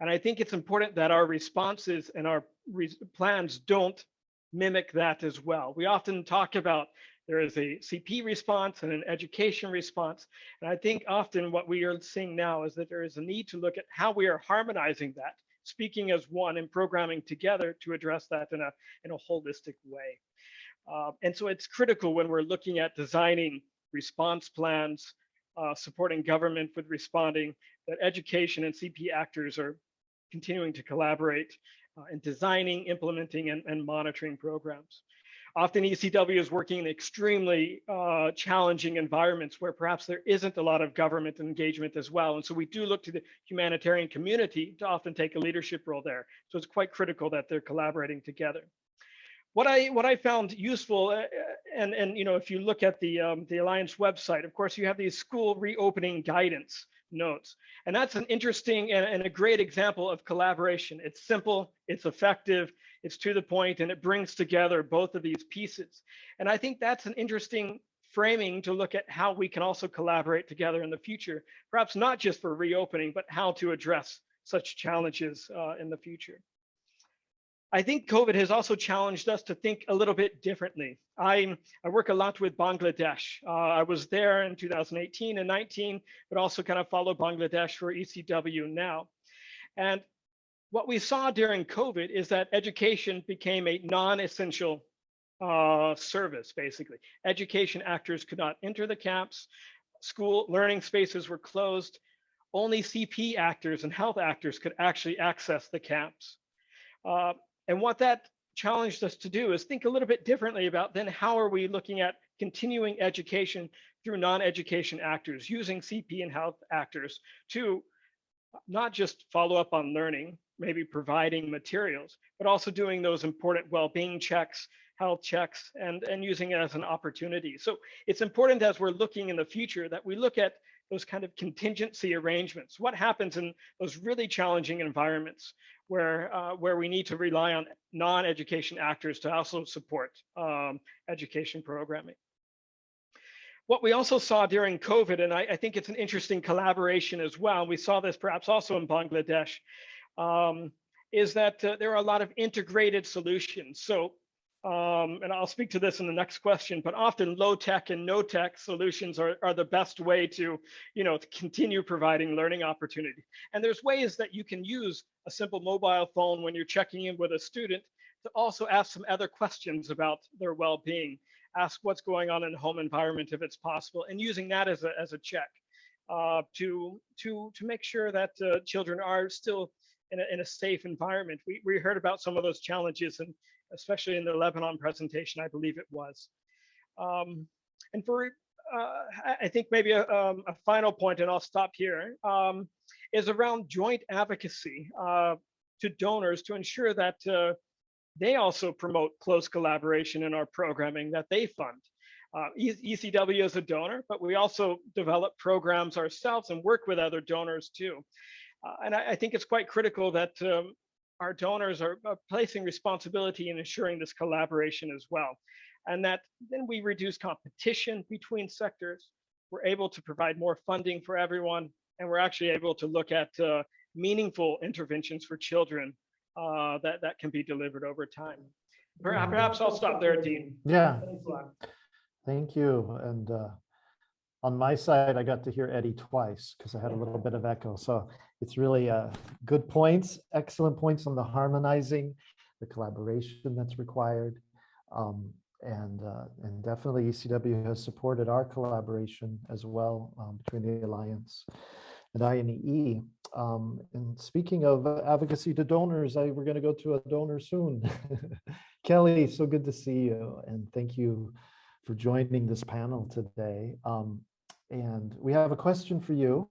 And I think it's important that our responses and our re plans don't mimic that as well. We often talk about there is a CP response and an education response. And I think often what we are seeing now is that there is a need to look at how we are harmonizing that, speaking as one and programming together to address that in a, in a holistic way. Uh, and so it's critical when we're looking at designing response plans, uh, supporting government with responding, that education and CP actors are continuing to collaborate uh, in designing, implementing, and, and monitoring programs. Often ECW is working in extremely uh, challenging environments where perhaps there isn't a lot of government engagement as well. And so we do look to the humanitarian community to often take a leadership role there. So it's quite critical that they're collaborating together. What I what I found useful, uh, and and you know, if you look at the um, the Alliance website, of course, you have these school reopening guidance notes. And that's an interesting and, and, a great example of collaboration. It's simple, it's effective, it's to the point, and it brings together both of these pieces. And I think that's an interesting framing to look at how we can also collaborate together in the future, perhaps not just for reopening, but how to address such challenges uh, in the future. I think COVID has also challenged us to think a little bit differently. I, I work a lot with Bangladesh. Uh, I was there in 2018 and 19, but also kind of follow Bangladesh for ECW now. And what we saw during COVID is that education became a non-essential uh, service, basically. Education actors could not enter the camps. School learning spaces were closed. Only CP actors and health actors could actually access the camps. Uh, and what that challenged us to do is think a little bit differently about then how are we looking at continuing education through non-education actors, using CP and health actors to not just follow up on learning, maybe providing materials, but also doing those important well-being checks, health checks, and, and using it as an opportunity. So it's important as we're looking in the future that we look at those kind of contingency arrangements. What happens in those really challenging environments where uh, where we need to rely on non-education actors to also support um, education programming. what we also saw during COVID, and I, I, think it's an interesting collaboration as well, we saw this perhaps also in Bangladesh, um, is that uh, there are a lot of integrated solutions. So, um, and I'll speak to this in the next question, but often low tech and no tech solutions are, are the best way to, you know, to continue providing learning opportunity. And there's ways that you can use a simple mobile phone when you're checking in with a student to also ask some other questions about their well-being ask what's going on in the home environment if it's possible, and using that as a, as a check uh, to, to, to make sure that uh, children are still in a, in a safe environment. We, we heard about some of those challenges, and especially in the Lebanon presentation, I believe it was. Um, and for, uh, I think maybe a, um, a, final point, and I'll stop here, um, is around joint advocacy uh, to donors to ensure that uh, they also promote close collaboration in our programming that they fund. Uh, ECW is a donor, but we also develop programs ourselves and work with other donors too. Uh, and I, I, think it's quite critical that um, our donors are, are placing responsibility in ensuring this collaboration as well. And that then we reduce competition between sectors. We're able to provide more funding for everyone, and we're actually able to look at uh, meaningful interventions for children uh, that that can be delivered over time. Perhaps I'll stop there, Dean. Yeah. Thank you. And uh, on my side, I got to hear Eddie twice because I had a little bit of echo. So it's really uh, good points, excellent points on the harmonizing, the collaboration that's required. Um, and uh, and definitely ECW has supported our collaboration as well um, between the Alliance and INEE. Um, and speaking of advocacy to donors, I, we're going to go to a donor soon. [laughs] Kelly, so good to see you. And thank you for joining this panel today. Um, and we have a question for you,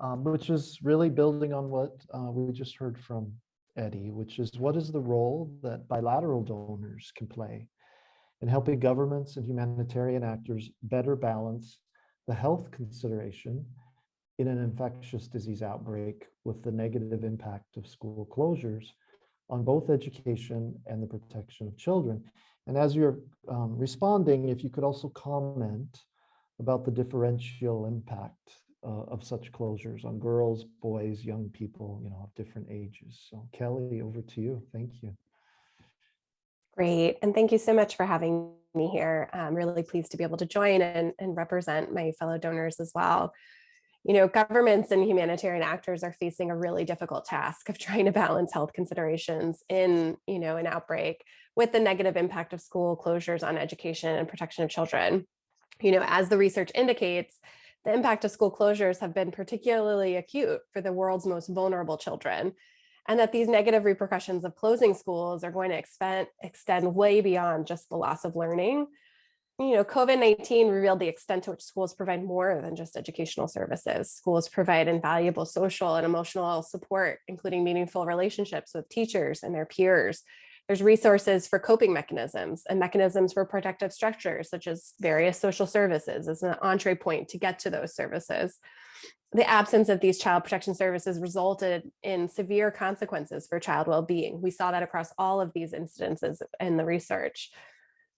um, which is really building on what uh, we just heard from Eddie, which is what is the role that bilateral donors can play in helping governments and humanitarian actors better balance the health consideration in an infectious disease outbreak with the negative impact of school closures on both education and the protection of children. And as you're um, responding, if you could also comment about the differential impact uh, of such closures on girls, boys, young people, you know, of different ages. So Kelly, over to you. Thank you. Great. And thank you so much for having me here. I'm really pleased to be able to join and, and represent my fellow donors as well you know, governments and humanitarian actors are facing a really difficult task of [laughs] trying to balance health considerations in, you know, an outbreak with the negative impact of school closures on education and protection of children. You know, as the research indicates, the impact of school closures have been particularly acute for the world's most vulnerable children, and that these negative repercussions of closing schools are going to extend, extend way beyond just the loss of learning, you know, COVID-19 revealed the extent to which schools provide more than just educational services. Schools provide invaluable social and emotional support, including meaningful relationships with teachers and their peers. There's resources for coping mechanisms and mechanisms for protective structures, such as various social services as an entree point to get to those services. The absence of these child protection services resulted in severe consequences for child well-being. We saw that across all of these incidences in the research.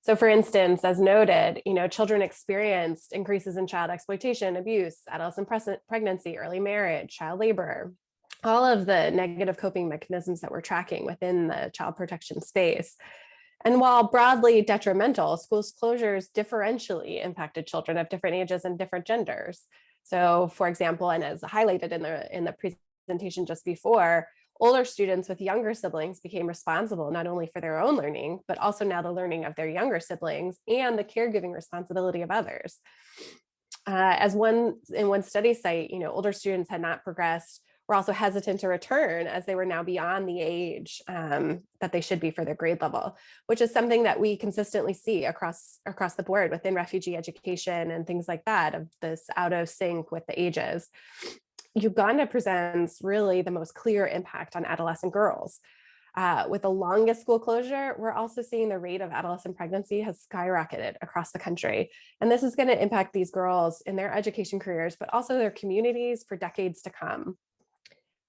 So for instance, as noted, you know, children experienced increases in child exploitation, abuse, adolescent pregnancy, early marriage, child labor, all of the negative coping mechanisms that we're tracking within the child protection space. And while broadly detrimental, schools closures differentially impacted children of different ages and different genders. So for example, and as highlighted in the, in the presentation just before, older students with younger siblings became responsible not only for their own learning, but also now the learning of their younger siblings and the caregiving responsibility of others. Uh, as one in one study site, you know, older students had not progressed were also hesitant to return as they were now beyond the age um, that they should be for their grade level, which is something that we consistently see across across the board within refugee education and things like that of this out of sync with the ages. Uganda presents really the most clear impact on adolescent girls. Uh, with the longest school closure, we're also seeing the rate of adolescent pregnancy has skyrocketed across the country. And this is going to impact these girls in their education careers, but also their communities for decades to come.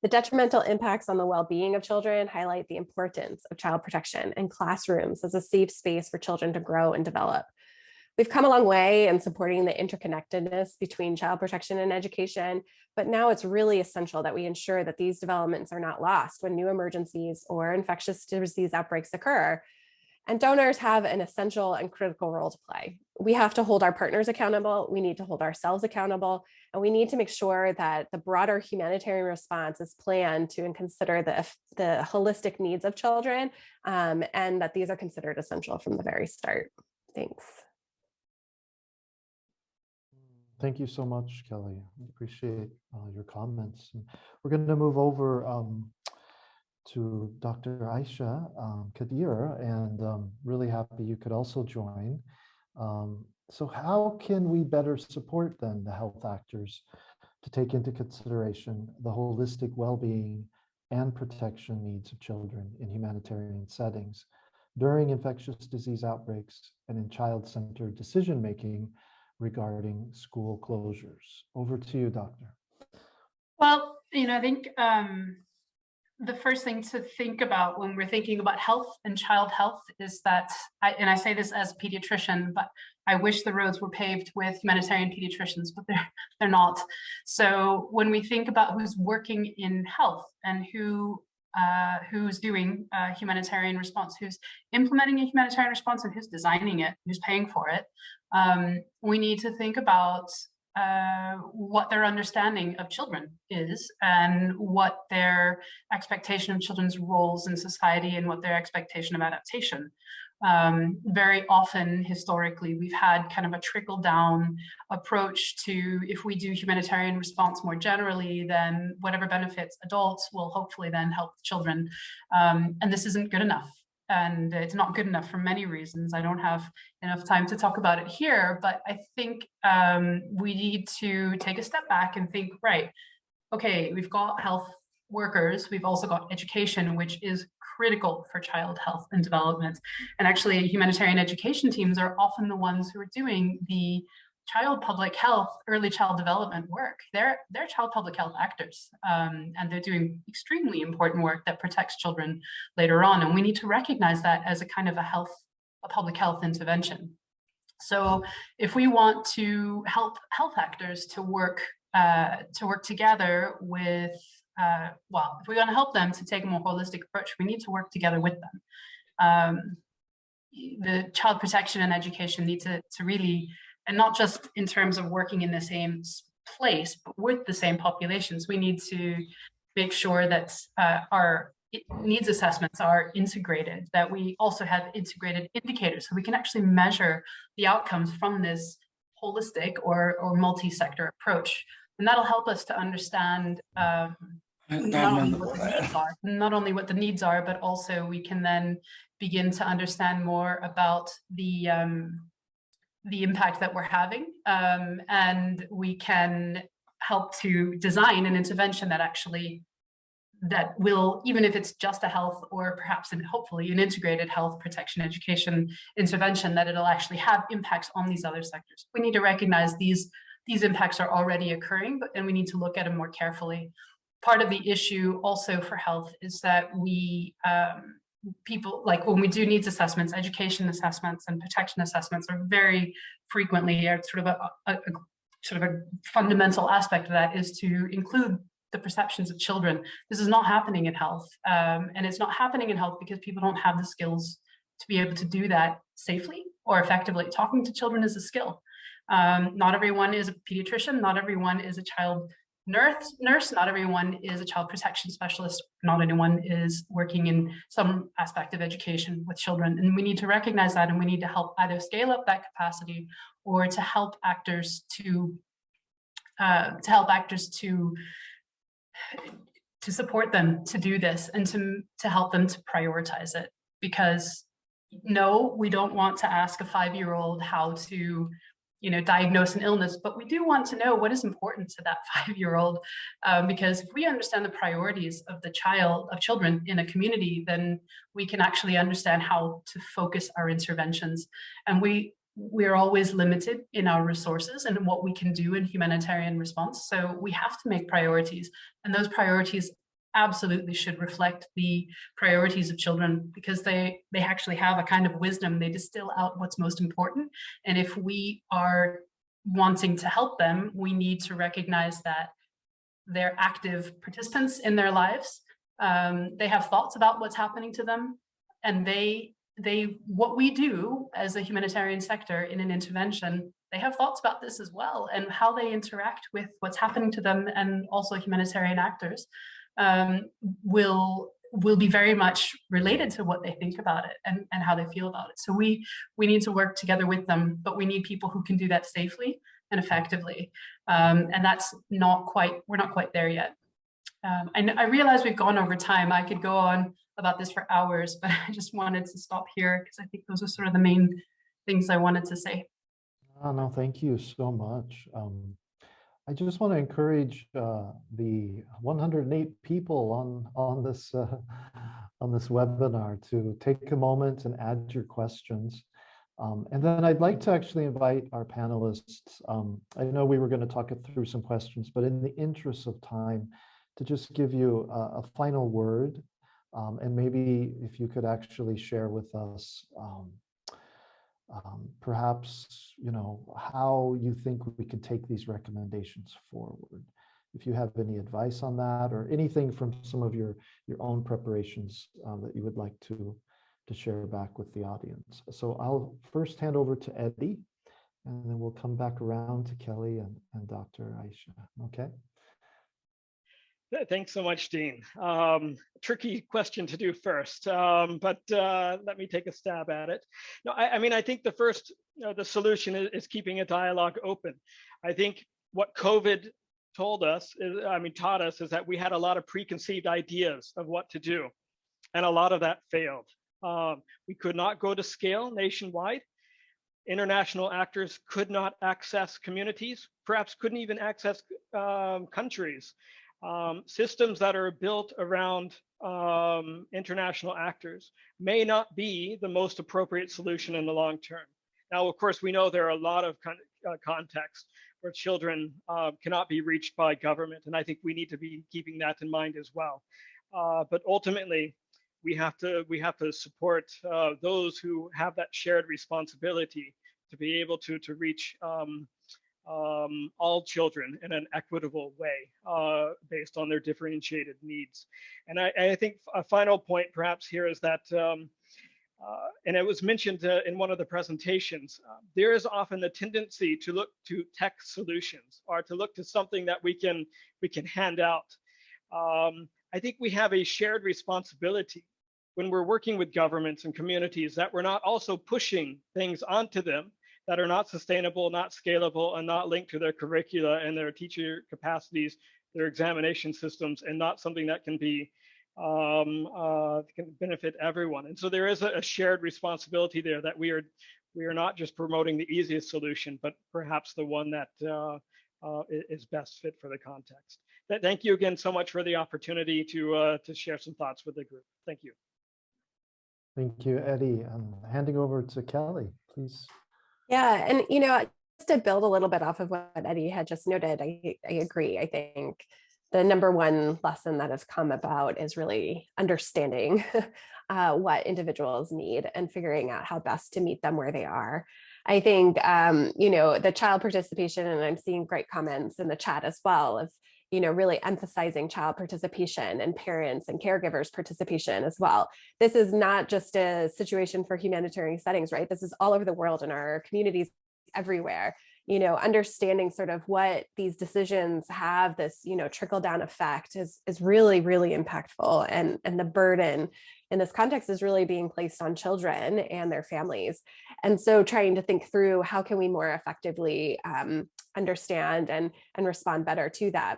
The detrimental impacts on the well-being of children highlight the importance of child protection and classrooms as a safe space for children to grow and develop. We've come a long way in supporting the interconnectedness between child protection and education, but now it's really essential that we ensure that these developments are not lost when new emergencies or infectious disease outbreaks occur. And donors have an essential and critical role to play. We have to hold our partners accountable, we need to hold ourselves accountable, and we need to make sure that the broader humanitarian response is planned to and consider the, the holistic needs of children um, and that these are considered essential from the very start. Thanks. Thank you so much, Kelly. I appreciate uh, your comments. And we're going to move over um, to Dr. Aisha um, Kadir, and um, really happy you could also join. Um, so how can we better support then the health actors to take into consideration the holistic well-being and protection needs of children in humanitarian settings during infectious disease outbreaks and in child-centered decision-making regarding school closures. Over to you, Doctor. Well, you know, I think um, the first thing to think about when we're thinking about health and child health is that, I, and I say this as a pediatrician, but I wish the roads were paved with humanitarian pediatricians, but they're, [laughs] they're not. So when we think about who's working in health and who uh, who's doing a humanitarian response, who's implementing a humanitarian response and who's designing it, who's paying for it, um, we need to think about uh, what their understanding of children is and what their expectation of children's roles in society and what their expectation of adaptation. Um, very often, historically, we've had kind of a trickle down approach to if we do humanitarian response more generally, then whatever benefits adults will hopefully then help children. Um, and this isn't good enough and it's not good enough for many reasons. I don't have enough time to talk about it here, but I think um, we need to take a step back and think, right, okay, we've got health workers, we've also got education, which is critical for child health and development. And actually humanitarian education teams are often the ones who are doing the child public health, early child development work. They're, they're child public health actors, um, and they're doing extremely important work that protects children later on. And we need to recognize that as a kind of a health, a public health intervention. So if we want to help health actors to work, uh, to work together with, uh, well, if we want to help them to take a more holistic approach, we need to work together with them. Um, the child protection and education need to, to really and not just in terms of working in the same place, but with the same populations. We need to make sure that uh, our needs assessments are integrated, that we also have integrated indicators so we can actually measure the outcomes from this holistic or, or multi-sector approach. And that'll help us to understand um, not only what the needs are, not only what the needs are, but also we can then begin to understand more about the um, the impact that we're having um, and we can help to design an intervention that actually that will even if it's just a health or perhaps and hopefully an integrated health protection education intervention that it'll actually have impacts on these other sectors. We need to recognize these these impacts are already occurring but and we need to look at them more carefully. Part of the issue also for health is that we um, people like when we do needs assessments, education assessments and protection assessments are very frequently are sort of a, a, a sort of a fundamental aspect of that is to include the perceptions of children. This is not happening in health. Um, and it's not happening in health because people don't have the skills to be able to do that safely or effectively. Talking to children is a skill. Um, not everyone is a pediatrician, not everyone is a child nurse, nurse, not everyone is a child protection specialist, not anyone is working in some aspect of education with children. And we need to recognize that and we need to help either scale up that capacity or to help actors to, uh, to help actors to, to support them to do this and to, to help them to prioritize it. Because no, we don't want to ask a five-year-old how to you know, diagnose an illness, but we do want to know what is important to that [laughs] five-year-old, um, because if we understand the priorities of the child, of children in a community, then we can actually understand how to focus our interventions. And we we're always limited in our resources and what we can do in humanitarian response. So we have to make priorities, and those priorities absolutely should reflect the priorities of children because they they actually have a kind of wisdom. They distill out what's most important. And if we are wanting to help them we need to recognize that they're active participants in their lives. Um, they have thoughts about what's happening to them. And they they what we do as a humanitarian sector in an intervention they have thoughts about this as well and how they interact with what's happening to them and also humanitarian actors um, will will be very much related to what they think about it and, and how they feel about it. So we we need to work together with them, but we need people who can do that safely and effectively. Um, and that's not quite, we're not quite there yet. Um, I, I realize we've gone over time. I could go on about this for hours, but [laughs] I just wanted to stop here because I think those are sort of the main things I wanted to say. Oh, no, thank you so much. Um, I just want to encourage uh, the 108 people on on this uh, on this webinar to take a moment and add your questions. Um, and then I'd like to actually invite our panelists. Um, I know we were going to talk it through some questions, but in the interest of time, to just give you a, a final word, um, and maybe if you could actually share with us um, perhaps, you know, how you think we can take these recommendations forward. If you have any advice on that or anything from some of your, your own preparations um, that you would like to, to share back with the audience. So I'll first hand over to Eddie, and then we'll come back around to Kelly and, and Dr. Aisha, okay? Thanks so much, Dean. Um, tricky question to do first, um, but uh, let me take a stab at it. No, I, I mean, I think the first, the solution is, is, keeping a dialogue open. I think what COVID told us, is, I mean, taught us is that we had a lot of preconceived ideas of what to do, and a lot of that failed. Um, we could not go to scale nationwide. International actors could not access communities, perhaps couldn't even access um, countries um, systems that are built around um, international actors may not be the most appropriate solution in the long term. Now, of course, we know there are a lot of con uh, contexts where children uh, cannot be reached by government, and I think we need to be keeping that in mind as well. Uh, but ultimately, we have to we have to support uh, those who have that shared responsibility to be able to to reach um, um, all children in an equitable way uh, based on their differentiated needs. And I, I, think a final point perhaps here is that, um, uh, and it was mentioned uh, in one of the presentations, uh, there is often the tendency to look to tech solutions or to look to something that we can, we can hand out. Um, I think we have a shared responsibility when we're working with governments and communities that we're not also pushing things onto them that are not sustainable, not scalable, and not linked to their curricula and their teacher capacities, their examination systems, and not something that can be um, uh, can benefit everyone. And so there is a, a, shared responsibility there that we are we are not just promoting the easiest solution, but perhaps the one that uh, uh, is best fit for the context. Thank you again so much for the opportunity to uh, to share some thoughts with the group. Thank you. Thank you, Eddie. I'm handing over to Kelly, please. Yeah, and you know, just to build a little bit off of what Eddie had just noted, I, I agree. I think the number one lesson that has come about is really understanding [laughs] uh, what individuals need and figuring out how best to meet them where they are. I think, um, you know, the child participation, and I'm seeing great comments in the chat as well of, you know, really emphasizing child participation and parents and caregivers participation as well. This is not just a situation for humanitarian settings, right? This is all over the world in our communities everywhere you know understanding sort of what these decisions have this you know trickle down effect is is really really impactful and and the burden in this context is really being placed on children and their families and so trying to think through how can we more effectively um, understand and and respond better to that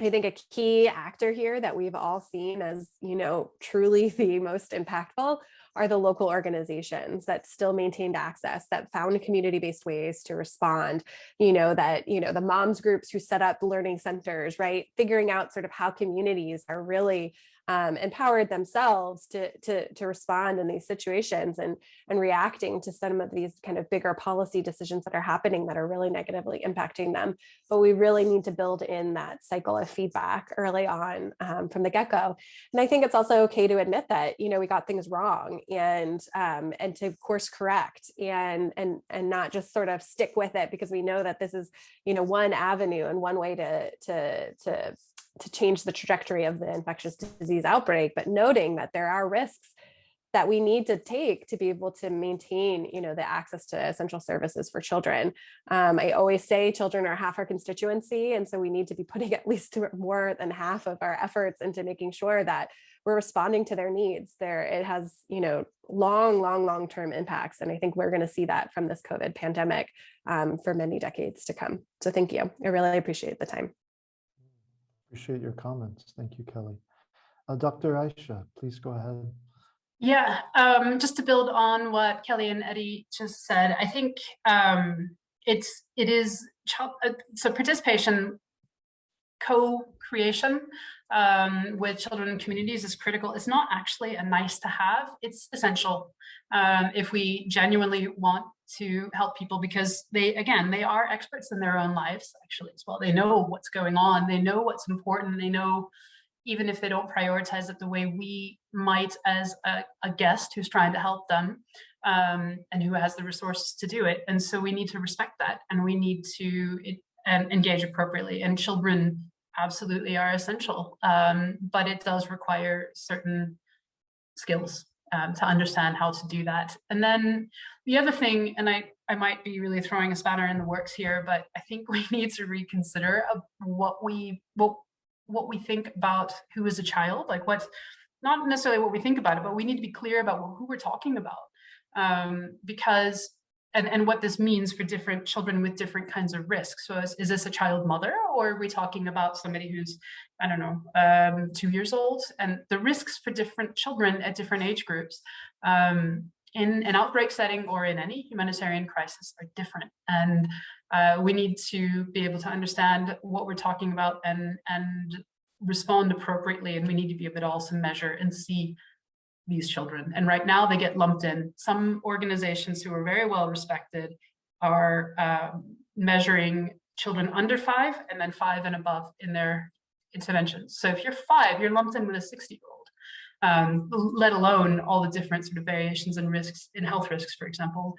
I think a key actor here that we've all seen as, you know, truly [laughs] the most impactful are the local organizations that still maintained access, that found community-based ways to respond, you know, that, you know, the moms groups who set up learning centers, right? Figuring out sort of how communities are really um, empowered themselves to, to, to respond in these situations and, and reacting to some of these kind of bigger policy decisions that are happening that are really negatively impacting them. But we really need to build in that cycle of feedback early on um, from the get-go. And I think it's also okay to admit that, you know, we got things wrong and um, and to course correct and and and not just sort of stick with it because we know that this is, you know, one avenue and one way to to to to change the trajectory of the infectious disease outbreak, but noting that there are risks that we need to take to be able to maintain, you know, the access to essential services for children. Um, I always say children are half our constituency, and so we need to be putting [laughs] at least more than half of our efforts into making sure that we're responding to their needs. There, it has, you know, long, long, long-term impacts, and I think we're going to see that from this COVID pandemic um, for many decades to come. So thank you. I really appreciate the time. Appreciate your comments. Thank you, Kelly. Uh, Dr. Aisha, please go ahead. Yeah, um, just to build on what Kelly and Eddie just said, I think um, it's it is uh, so participation, co-creation um, with children and communities is critical. It's not actually a nice to have; it's essential um, if we genuinely want to help people because they again they are experts in their own lives actually as well. They know what's going on. They know what's important. They know even if they don't prioritize it the way we might as a, a guest who's trying to help them um, and who has the resources to do it. And so we need to respect that and we need to it, and engage appropriately. And children absolutely are essential, um, but it does require certain skills um, to understand how to do that. And then the other thing, and I, I might be really throwing a spanner in the works here, but I think [laughs] we need to reconsider what we, what what we think about who is a child, like what's not necessarily what we think about it, but we need to be clear about who we're talking about. Um, because, and, and what this means for different children with different kinds of risks. So is, is this a child mother or are we talking about somebody who's, I don't know, um, two years old? And the risks for different children at different age groups um, in an outbreak setting or in any humanitarian crisis are different. And uh, we need to be able to understand what we're talking about and, and respond appropriately. And we need to be able to also measure and see these children. And right now they get lumped in. Some organizations who are very well respected are uh, measuring children under five and then five and above in their interventions. So if you're five, you're lumped in with a 60 year old. Um, let alone all the different sort of variations in risks in health risks, for example,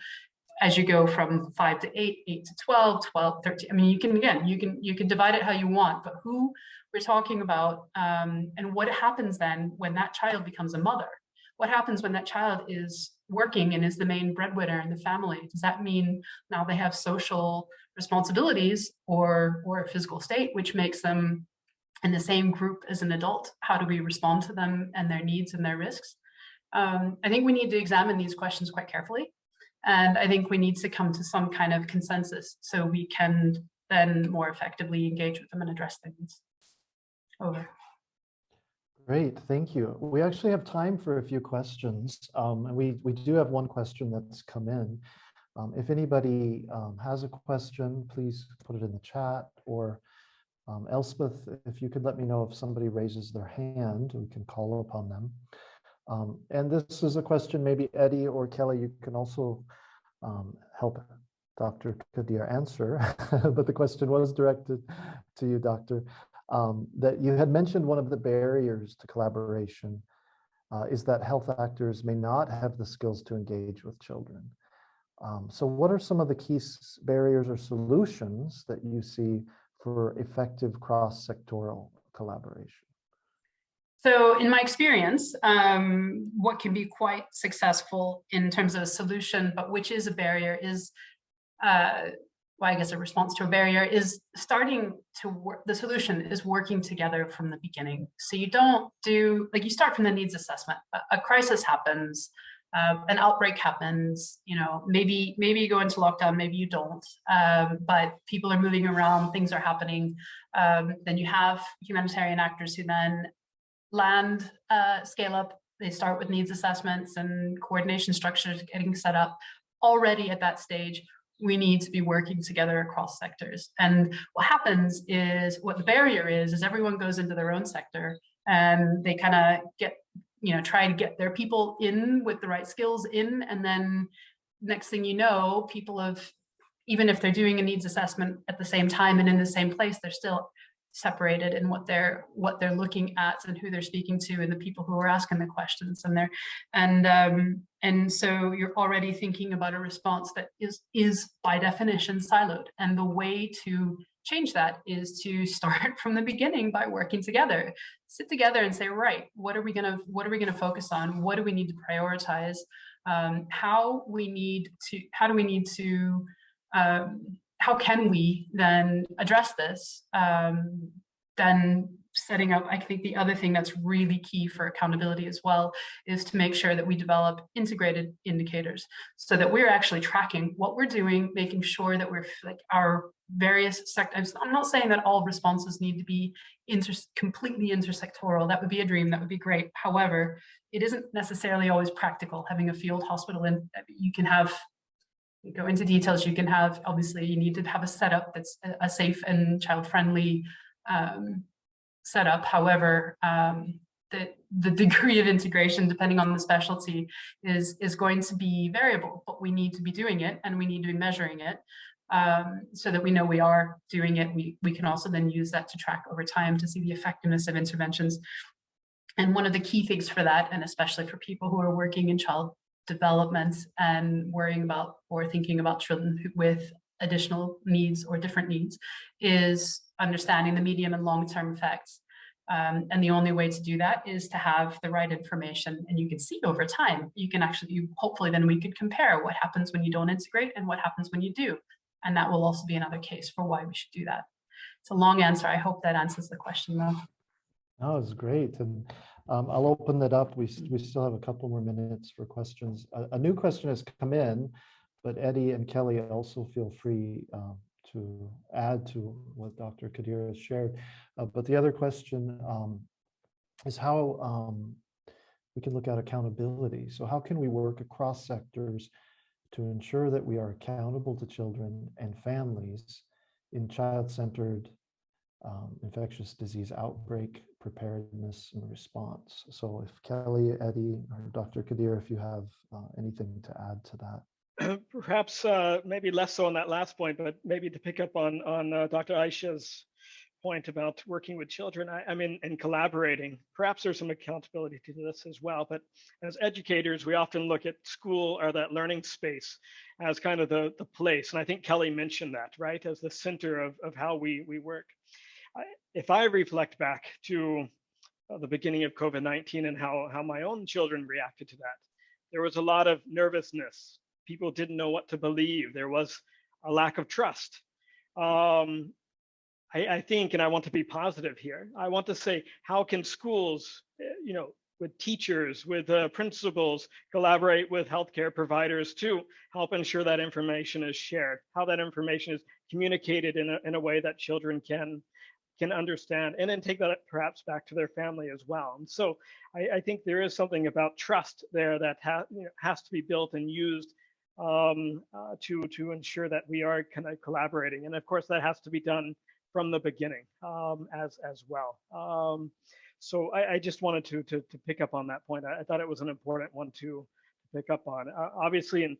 as you go from five to eight, eight to 12, 12, 13. I mean, you can, again, you can, you can divide it how you want, but who we're talking about um, and what happens then when that child becomes a mother? What happens when that child is working and is the main breadwinner in the family? Does that mean now they have social responsibilities or, or a physical state, which makes them in the same group as an adult? How do we respond to them and their needs and their risks? Um, I think we need to examine these questions quite carefully. And I think we need to come to some kind of consensus so we can then more effectively engage with them and address things. Over. Great, thank you. We actually have time for a few questions. Um, and we, we do have one question that's come in. Um, if anybody um, has a question, please put it in the chat or um, Elspeth, if you could let me know if somebody raises their hand, we can call upon them. Um, and this is a question maybe Eddie or Kelly, you can also um, help Dr. Kadir answer, [laughs] but the question was directed to you, Doctor, um, that you had mentioned one of the barriers to collaboration uh, is that health actors may not have the skills to engage with children. Um, so what are some of the key barriers or solutions that you see for effective cross-sectoral collaboration? So in my experience, um, what can be quite successful in terms of a solution, but which is a barrier is, uh, well, I guess a response to a barrier is starting to work, the solution is working together from the beginning. So you don't do, like you start from the needs assessment, a, a crisis happens, uh, an outbreak happens, you know, maybe maybe you go into lockdown, maybe you don't, um, but people are moving around, things are happening. Um, then you have humanitarian actors who then land, uh, scale up, they start with needs assessments and coordination structures getting set up already at that stage we need to be working together across sectors. And what happens is what the barrier is, is everyone goes into their own sector and they kind of get, you know, try to get their people in with the right skills in. And then next thing you know, people have, even if they're doing a needs assessment at the same time and in the same place, they're still separated in what they're what they're looking at and who they're speaking to and the people who are asking the questions and they're and um and so you're already thinking about a response that is is by definition siloed. And the way to change that is to start [laughs] from the beginning by working together. Sit together and say right what are we going to what are we going to focus on? What do we need to prioritize? Um, how we need to how do we need to um, how can we then address this? Um, then setting up, I think the other thing that's really key for accountability as well is to make sure that we develop integrated indicators so that we're actually tracking what we're doing, making sure that we're like our various sectors. I'm not saying that all responses need to be inter completely intersectoral. That would be a dream. That would be great. However, it isn't necessarily always practical having a field hospital and you can have go into details, you can have, obviously you need to have a setup that's a safe and child-friendly um, setup. However, um, the, the [laughs] degree of integration, depending on the specialty, is, is going to be variable, but we need to be doing it and we need to be measuring it um, so that we know we are doing it. We, we can also then use that to track over time to see the effectiveness of interventions. And one of the key things for that, and especially for people who are working in child development and worrying about or thinking about children with additional needs or different needs is understanding the medium and long-term effects. Um, and the only way to do that is to have the right information and you can see over time. You can actually, you, hopefully then we could compare what happens when you don't integrate and what happens when you do. And that will also be another case for why we should do that. It's a long answer. I hope that answers the question though. That was great. And um, I'll open it up. We, we still have a couple more minutes for questions. A, a new question has come in, but Eddie and Kelly also feel free um, to add to what Dr. Kadir has shared. Uh, but the other question um, is how um, we can look at accountability. So how can we work across sectors to ensure that we are accountable to children and families in child-centered um, infectious disease outbreak preparedness and response. So if Kelly, Eddie, or Dr. Kadir, if you have uh, anything to add to that. [clears throat] Perhaps uh, maybe less so on that last point, but maybe to pick up on, on uh, Dr. Aisha's point about working with children, I, I, mean, and collaborating. Perhaps there's some accountability to this as well, but as educators, we often look at school or that learning space as kind of the, the place. And I think Kelly mentioned that, right, as the center of, of how we, we work if I reflect back to uh, the beginning of COVID-19 and how, how my own children reacted to that, there was a lot of nervousness. People didn't know what to believe. There was a lack of trust. Um, I, I, think, and I want to be positive here, I want to say, how can schools, eh, you know, with teachers, with uh, principals, collaborate with healthcare providers to help ensure that information is shared, how that information is communicated in a, in a way that children can can understand and then take that perhaps back to their family as well. And so I, I think there is something about trust there that ha you know, has to be built and used um, uh, to, to ensure that we are kind of collaborating. And of course, that has to be done from the beginning um, as, as well. Um, so I, I, just wanted to, to, to, pick up on that point. I, I, thought it was an important one to pick up on. Uh, obviously, in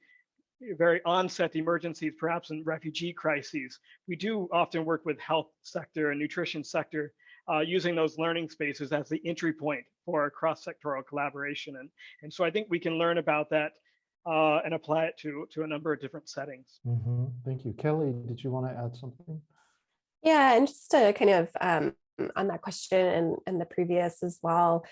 very onset emergencies, perhaps in refugee crises. We do often work with health sector and nutrition sector uh, using those learning spaces as the entry point for cross-sectoral collaboration. And, and so I think we can learn about that uh, and apply it to, to a number of different settings. Mm -hmm. Thank you. Kelly, did you want to add something? Yeah, and just to kind of um, on that question and, and the previous as well,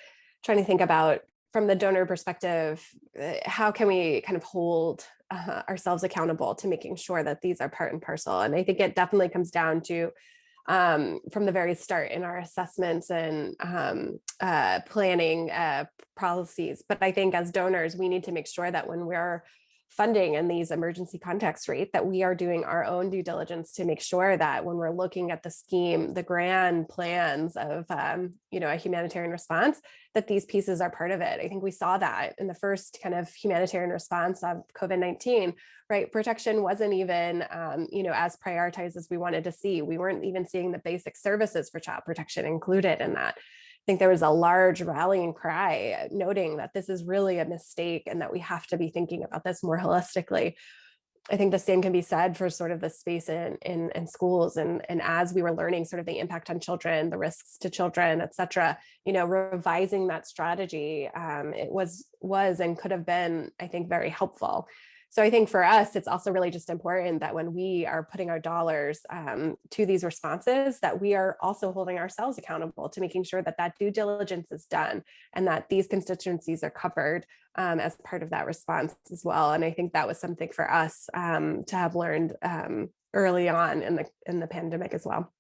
trying to think about from the donor perspective, uh, how can we kind of hold uh, ourselves accountable to making sure that these are part and parcel. And I think it definitely comes down to um, from the very start in our assessments and um, uh, planning uh, policies. But I think as donors, we need to make sure that when we're funding in these emergency contexts rate that we are doing our own due diligence to make sure that when we're looking at the scheme, the grand plans of, um, you know, a humanitarian response, that these pieces are part of it. I think we saw that in the first kind of humanitarian response of COVID-19, right? Protection wasn't even, um, you know, as prioritized as we wanted to see. We weren't even seeing the basic services for child protection included in that. I think there was a large rallying cry noting that this is really a mistake and that we have to be thinking about this more holistically. I think the same can be said for sort of the space in, in, in schools and, and as we were learning sort of the impact on children, the risks to children, et cetera, you know, revising that strategy, um, it was, was and could have been, I think, very helpful. So I think for us, it's also really just important that when we are putting our dollars um, to these responses, that we are also holding ourselves accountable to making sure that that due diligence is done and that these constituencies are covered um, as part of that response as well. And I think that was something for us um, to have learned um, early on in the in the pandemic as well.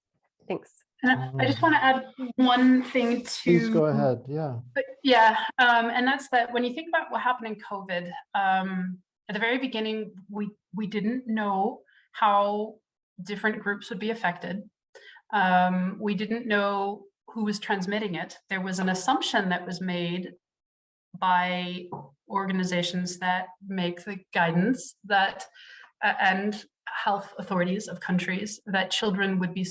Thanks. And I, I just want to add one thing to. Please go ahead. Yeah. But yeah, um, and that's that when you think about what happened in COVID, um, at the very beginning, we, we didn't know how different groups would be affected. Um, we didn't know who was transmitting it. There was an assumption that was made by organizations that make the guidance that uh, and health authorities of countries that children would be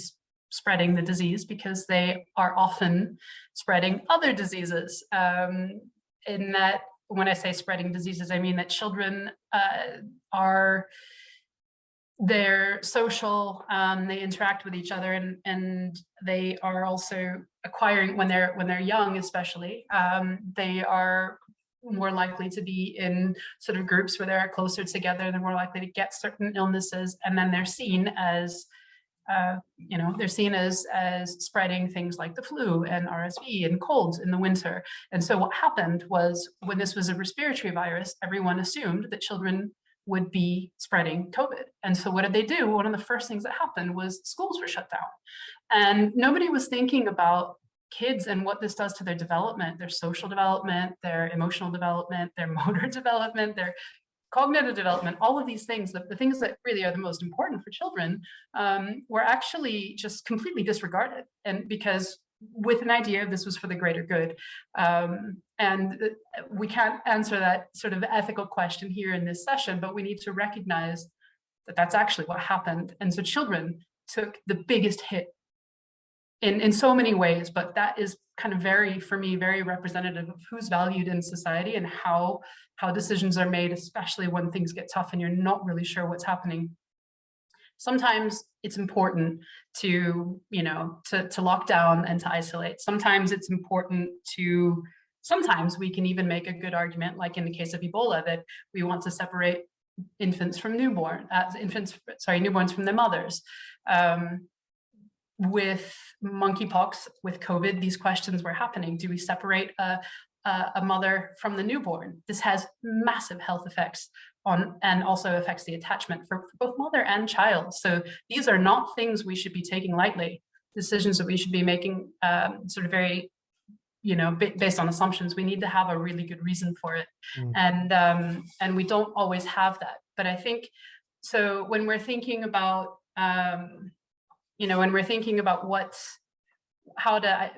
spreading the disease because they are often spreading other diseases um, in that when I say spreading diseases, I mean that children uh, are they're social, um, they interact with each other and, and they are also acquiring when they're when they're young, especially, um, they are more likely to be in sort of groups where they're closer together, they're more likely to get certain illnesses, and then they're seen as uh, you know, they're seen as, as spreading things like the flu and RSV and colds in the winter. And so what happened was when this was a respiratory virus, everyone assumed that children would be spreading COVID. And so what did they do? One of the first things that happened was schools were shut down. And nobody was thinking about kids and what this does to their development, their social development, their emotional development, their [laughs] motor development, their cognitive development, all of these things, the, the things that really are the most important for children, um, were actually just completely disregarded. And because with an idea this was for the greater good. Um, and we can't answer that sort of ethical question here in this session, but we need to recognize that that's actually what happened. And so children took the biggest hit in, in so many ways, but that is kind of very, for me, very representative of who's valued in society and how, how decisions are made, especially when things get tough and you're not really sure what's happening. Sometimes it's important to, you know, to, to lock down and to isolate. Sometimes it's important to, sometimes we can even make a good argument, like in the case of Ebola, that we want to separate infants from newborn, uh, infants, sorry, newborns from their mothers. Um, with monkeypox, with COVID, these questions were happening. Do we separate a, a, a, mother from the newborn? This has massive health effects on and also affects the attachment for, for both mother and child. So these are not things we should be taking lightly. Decisions that we should be making um, sort of very, you know, based on assumptions. We need to have a really good reason for it, mm. and um, and we don't always have that. But I think so when we're thinking about um, you know, when we're thinking about what, how to,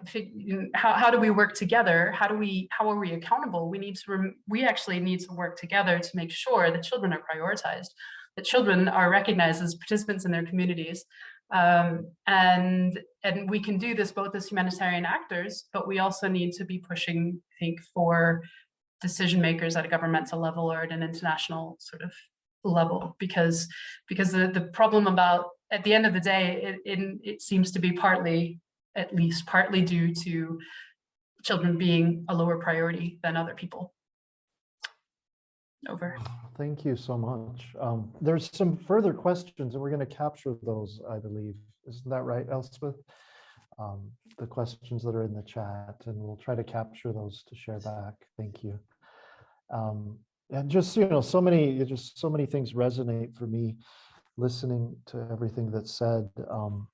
how, how do we work together? How do we, how are we accountable? We need to, we actually need to work together to make sure that children are prioritized, that children are recognized as participants in their communities. Um, and, and we can do this both as humanitarian actors, but we also need to be pushing, I think, for decision makers at a governmental level or at an international sort of level because because the the problem about at the end of the day, it, it, it seems to be partly, at least partly due to children being a lower priority than other people. Over. Thank you so much. Um, there's some further questions and we're going to capture those, I believe. Isn't that right, Elspeth? Um, the questions that are in the chat and we'll try to capture those to share back. Thank you. Um, and just, you know, so many, just so many things resonate for me listening to everything that's said. Um,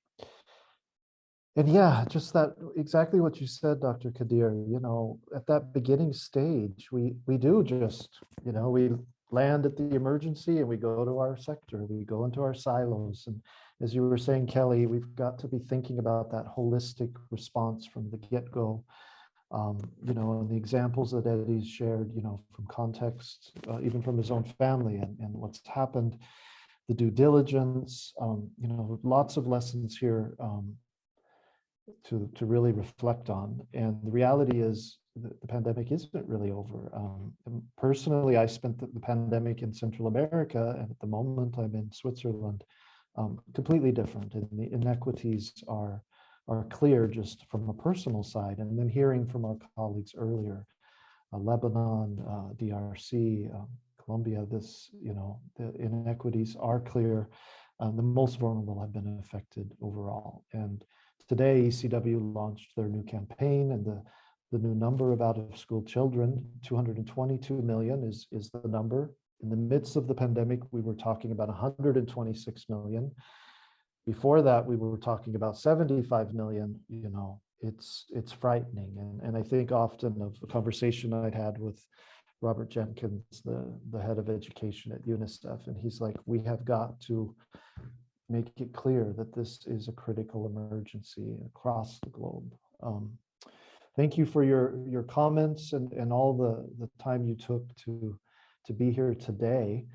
and yeah, just that exactly what you said, Dr. Kadir, you know, at that beginning stage, we we do just, you know, we land at the emergency and we go to our sector, we go into our silos. And as you were saying, Kelly, we've got to be thinking about that holistic response from the get-go. Um, you know, and the examples that Eddie's shared, you know, from context, uh, even from his own family and, and what's happened, the due diligence, um, you know, lots of lessons here um, to, to really reflect on. And the reality is the, the pandemic isn't really over. Um, personally, I spent the, the, pandemic in Central America, and at the moment I'm in Switzerland, um, completely different. And the inequities are are clear just from a personal side. And then hearing from our colleagues earlier, uh, Lebanon, uh, DRC, um, Colombia, this, you know, the inequities are clear. Um, the most vulnerable have been affected overall. And today, ECW launched their new campaign and the, the new number of out of school children, 222 million is, is the number. In the midst of the pandemic, we were talking about 126 million. Before that, we were talking about 75 million, you know, it's it's frightening. And, and I think often of the conversation I'd had with Robert Jenkins, the, the head of education at UNICEF, and he's like, we have got to make it clear that this is a critical emergency across the globe. Um, thank you for your your comments and, and all the, the time you took to, to be here today.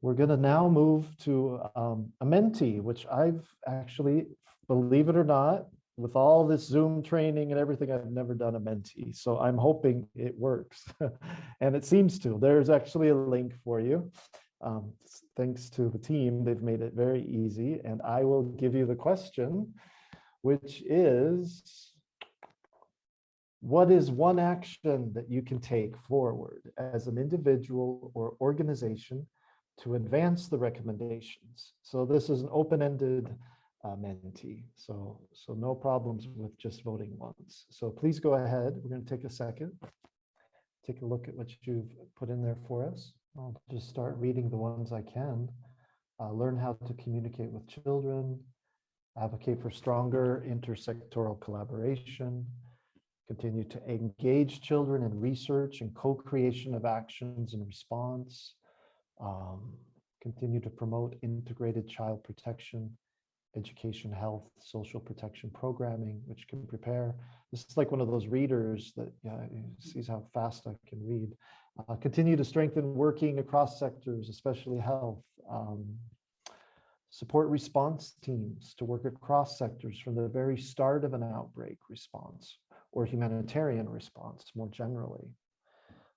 We're going to now move to um, a Menti, which I've actually, believe it or not, with all this Zoom training and everything, I've never done a Menti. So I'm hoping it works. [laughs] and it seems to. There's actually a link for you. Um, thanks to the team, they've made it very easy. And I will give you the question, which is, what is one action that you can take forward as an individual or organization to advance the recommendations. So this is an open-ended uh, Menti. So, so no problems with just voting once. So please go ahead. We're going to take a second. Take a look at what you've put in there for us. I'll just start reading the ones I can. Uh, learn how to communicate with children, advocate for stronger intersectoral collaboration, continue to engage children in research and co-creation of actions and response, um, continue to promote integrated child protection, education, health, social protection programming, which can prepare. This is like one of those readers that yeah, sees how fast I can read. Uh, continue to strengthen working across sectors, especially health. Um, support response teams to work across sectors from the very start of an outbreak response or humanitarian response more generally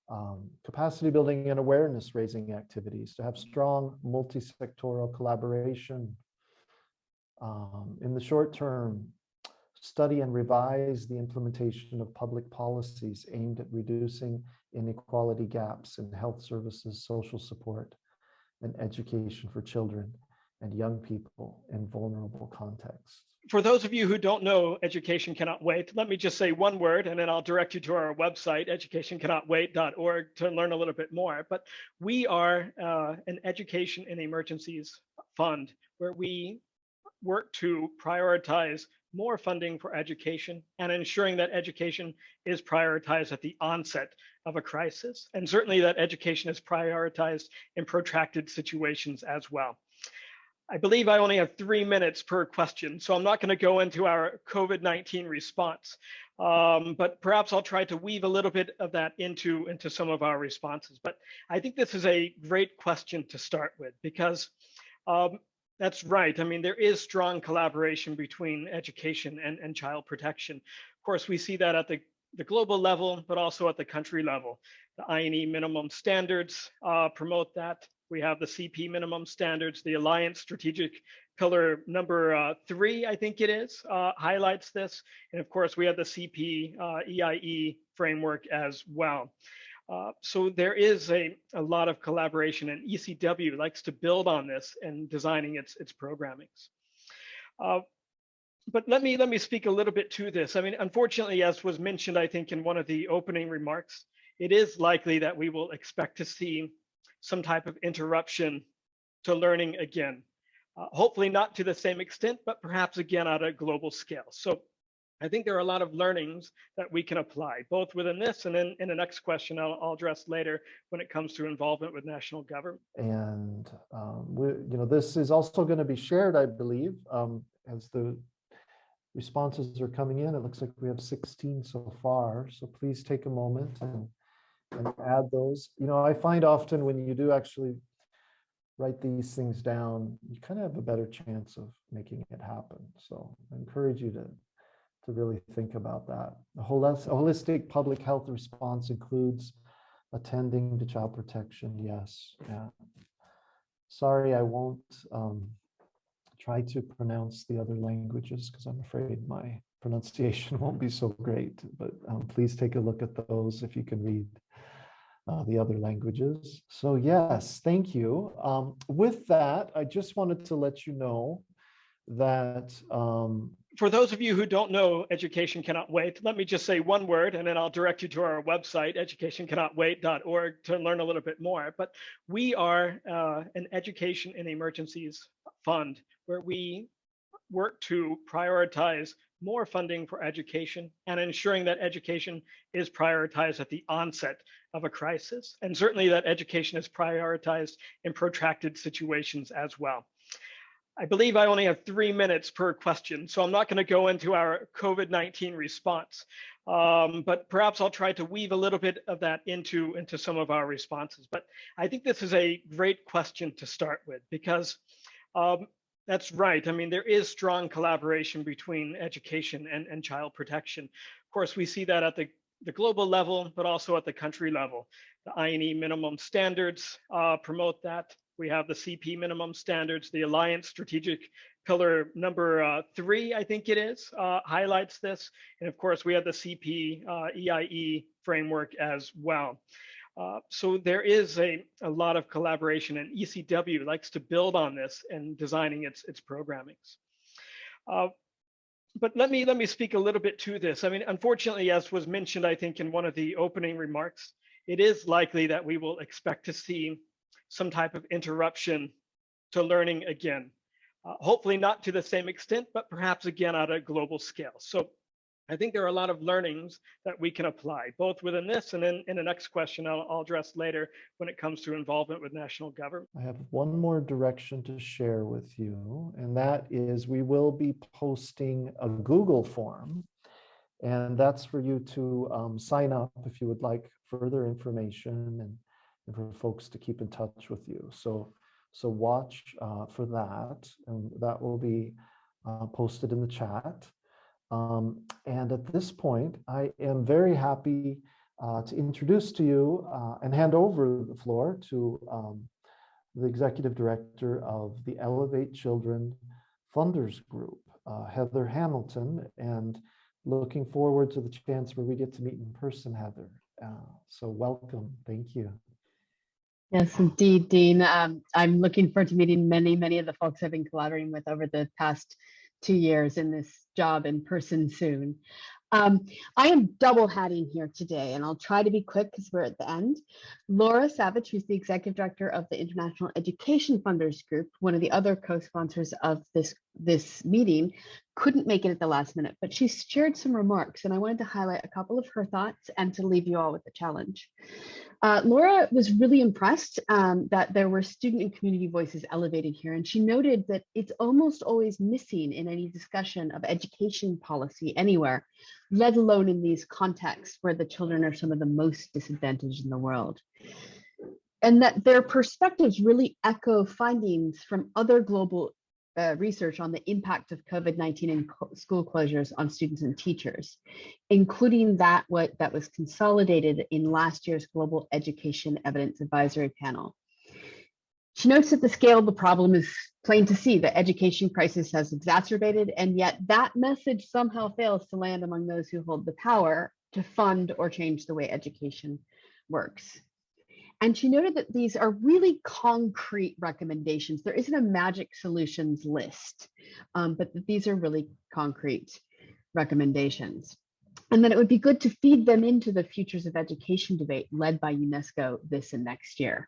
um, capacity building and awareness raising activities to have strong multi-sectoral collaboration. Um, in the short term, study and revise the implementation of public policies aimed at reducing inequality gaps in health services, social support, and education for children and young people in vulnerable contexts for those of you who don't know Education Cannot Wait, let me just say one word and then I'll direct you to our website, educationcannotwait.org to learn a little bit more. But we are uh, an education in emergencies fund where we work to prioritize more funding for education and ensuring that education is prioritized at the onset of a crisis. And certainly that education is prioritized in protracted situations as well. I believe I only have three minutes per question, so I'm not going to go into our COVID-19 response, um, but perhaps I'll try to weave a little bit of that into, into some of our responses. But I think this is a great question to start with because um, that's right. I mean, there is strong collaboration between education and, and child protection. Of course, we see that at the, the global level, but also at the country level. The INEE minimum standards uh, promote that. We have the CP minimum standards, the Alliance strategic pillar number uh, three, I think it is, uh, highlights this. And of course, we have the CP uh, EIE framework as well. Uh, so there is a, a lot of collaboration and ECW likes to build on this and designing its, its programmings. Uh, but let me let me speak a little bit to this. I mean, unfortunately, as was mentioned, I think in one of the opening remarks, it is likely that we will expect to see some type of interruption to learning again. Uh, hopefully not to the same extent, but perhaps again at a global scale. So I think there are a lot of learnings that we can apply, both within this and then in the next question I'll, I'll address later when it comes to involvement with national government. And um, we, you know, this is also going to be shared, I believe, um, as the responses are coming in. It looks like we have 16 so far. So please take a moment and, and add those. You know, I find often when you do actually write these things down, you kind of have a better chance of making it happen. So I encourage you to to really think about that. A holistic public health response includes attending to child protection. Yes. Yeah. Sorry, I won't um, try to pronounce the other languages because I'm afraid my pronunciation [laughs] won't be so great, but um, please take a look at those if you can read uh, the other languages. So yes, thank you. Um, with that, I just wanted to let you know that um, for those of you who don't know Education Cannot Wait, let me just say one word and then I'll direct you to our website, educationcannotwait.org to learn a little bit more. But we are uh, an education in emergencies fund where we work to prioritize more funding for education and ensuring that education is prioritized at the onset of a crisis. And certainly that education is prioritized in protracted situations as well. I believe I only have three minutes per question, so I'm not going to go into our COVID-19 response, um, but perhaps I'll try to weave a little bit of that into, into some of our responses. But I think this is a great question to start with because um, that's right. I mean, there is strong collaboration between education and, and child protection. Of course, we see that at the, the global level, but also at the country level. The INEE minimum standards uh, promote that. We have the CP minimum standards, the Alliance strategic pillar number uh, three, I think it is, uh, highlights this. And of course, we have the CP uh, EIE framework as well. Uh, so there is a, a lot of collaboration and ECW likes to build on this in designing its, its programmings. Uh, but let me let me speak a little bit to this. I mean, unfortunately, as was mentioned, I think in one of the opening remarks, it is likely that we will expect to see some type of interruption to learning again. Uh, hopefully not to the same extent, but perhaps again at a global scale. So I think there are a lot of learnings that we can apply, both within this and then in the next question I'll, I'll address later when it comes to involvement with national government. I have one more direction to share with you, and that is we will be posting a Google form, and that's for you to um, sign up if you would like further information and and for folks to keep in touch with you. So, so watch uh, for that, and that will be uh, posted in the chat. Um, and at this point, I am very happy uh, to introduce to you uh, and hand over the floor to um, the executive director of the Elevate Children Funders Group, uh, Heather Hamilton, and looking forward to the chance where we get to meet in person, Heather. Uh, so welcome. Thank you. Yes, indeed, Dean. Um, I'm looking forward to meeting many, many of the folks I've been collaborating with over the past two years in this job in person soon. Um, I am double hatting here today, and I'll try to be quick because we're at the end. Laura Savage, who's the executive director of the International Education Funders Group, one of the other co-sponsors of this, this meeting, couldn't make it at the last minute, but she shared some remarks, and I wanted to highlight a couple of her thoughts and to leave you all with a challenge. Uh, Laura was really impressed um, that there were student and community voices elevated here, and she noted that it's almost always missing in any discussion of education policy anywhere, let alone in these contexts where the children are some of the most disadvantaged in the world. And that their perspectives really echo findings from other global uh, research on the impact of COVID-19 and school closures on students and teachers, including that what that was consolidated in last year's Global Education Evidence Advisory Panel. She notes that the scale of the problem is plain to see. The education crisis has exacerbated, and yet that message somehow fails to land among those who hold the power to fund or change the way education works. And she noted that these are really concrete recommendations. There isn't a magic solutions list, um, but that these are really concrete recommendations. And then it would be good to feed them into the futures of education debate led by UNESCO this and next year.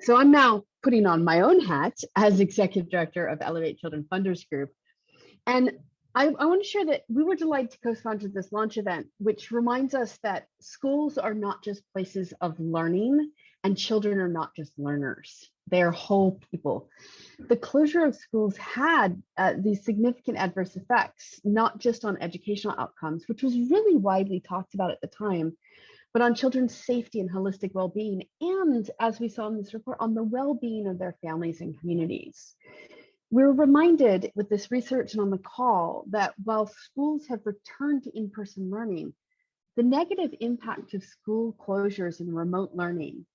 So I'm now putting on my own hat as executive director of Elevate Children Funders Group. And I, I want to share that we were delighted to co-sponsor this launch event, which reminds us that schools are not just places of learning and children are not just learners. They're whole people. The closure of schools had uh, these significant adverse effects, not just on educational outcomes, which was really widely talked about at the time, but on children's safety and holistic well-being, and as we saw in this report, on the well-being of their families and communities. We're reminded with this research and on the call that while schools have returned to in-person learning, the negative impact of school closures and remote learning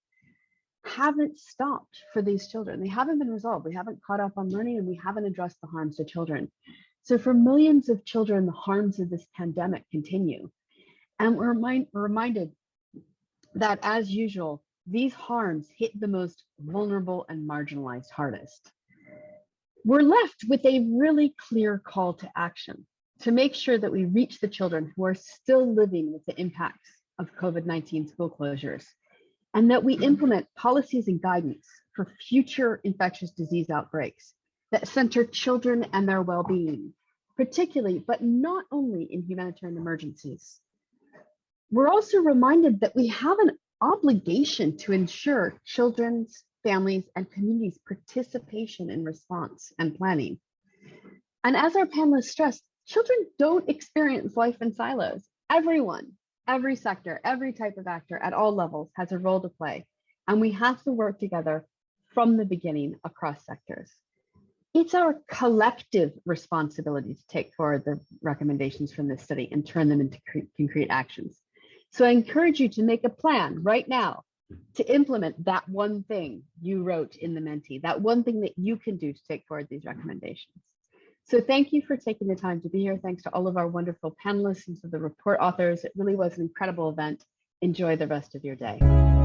haven't stopped for these children. They haven't been resolved. We haven't caught up on learning and we haven't addressed the harms to children. So for millions of children, the harms of this pandemic continue. And we're, remind, we're reminded that as usual, these harms hit the most vulnerable and marginalized hardest. We're left with a really clear call to action to make sure that we reach the children who are still living with the impacts of COVID-19 school closures and that we implement policies and guidance for future infectious disease outbreaks that center children and their well-being, particularly, but not only in humanitarian emergencies. We're also reminded that we have an obligation to ensure children's, families, and communities' participation in response and planning. And as our panelists stressed, children don't experience life in silos. Everyone, every sector, every type of actor at all levels has a role to play. And we have to work together from the beginning across sectors. It's our collective responsibility to take forward the recommendations from this study and turn them into concrete actions. So I encourage you to make a plan right now to implement that one thing you wrote in the Menti, that one thing that you can do to take forward these recommendations. So thank you for taking the time to be here. Thanks to all of our wonderful panelists and to the report authors. It really was an incredible event. Enjoy the rest of your day.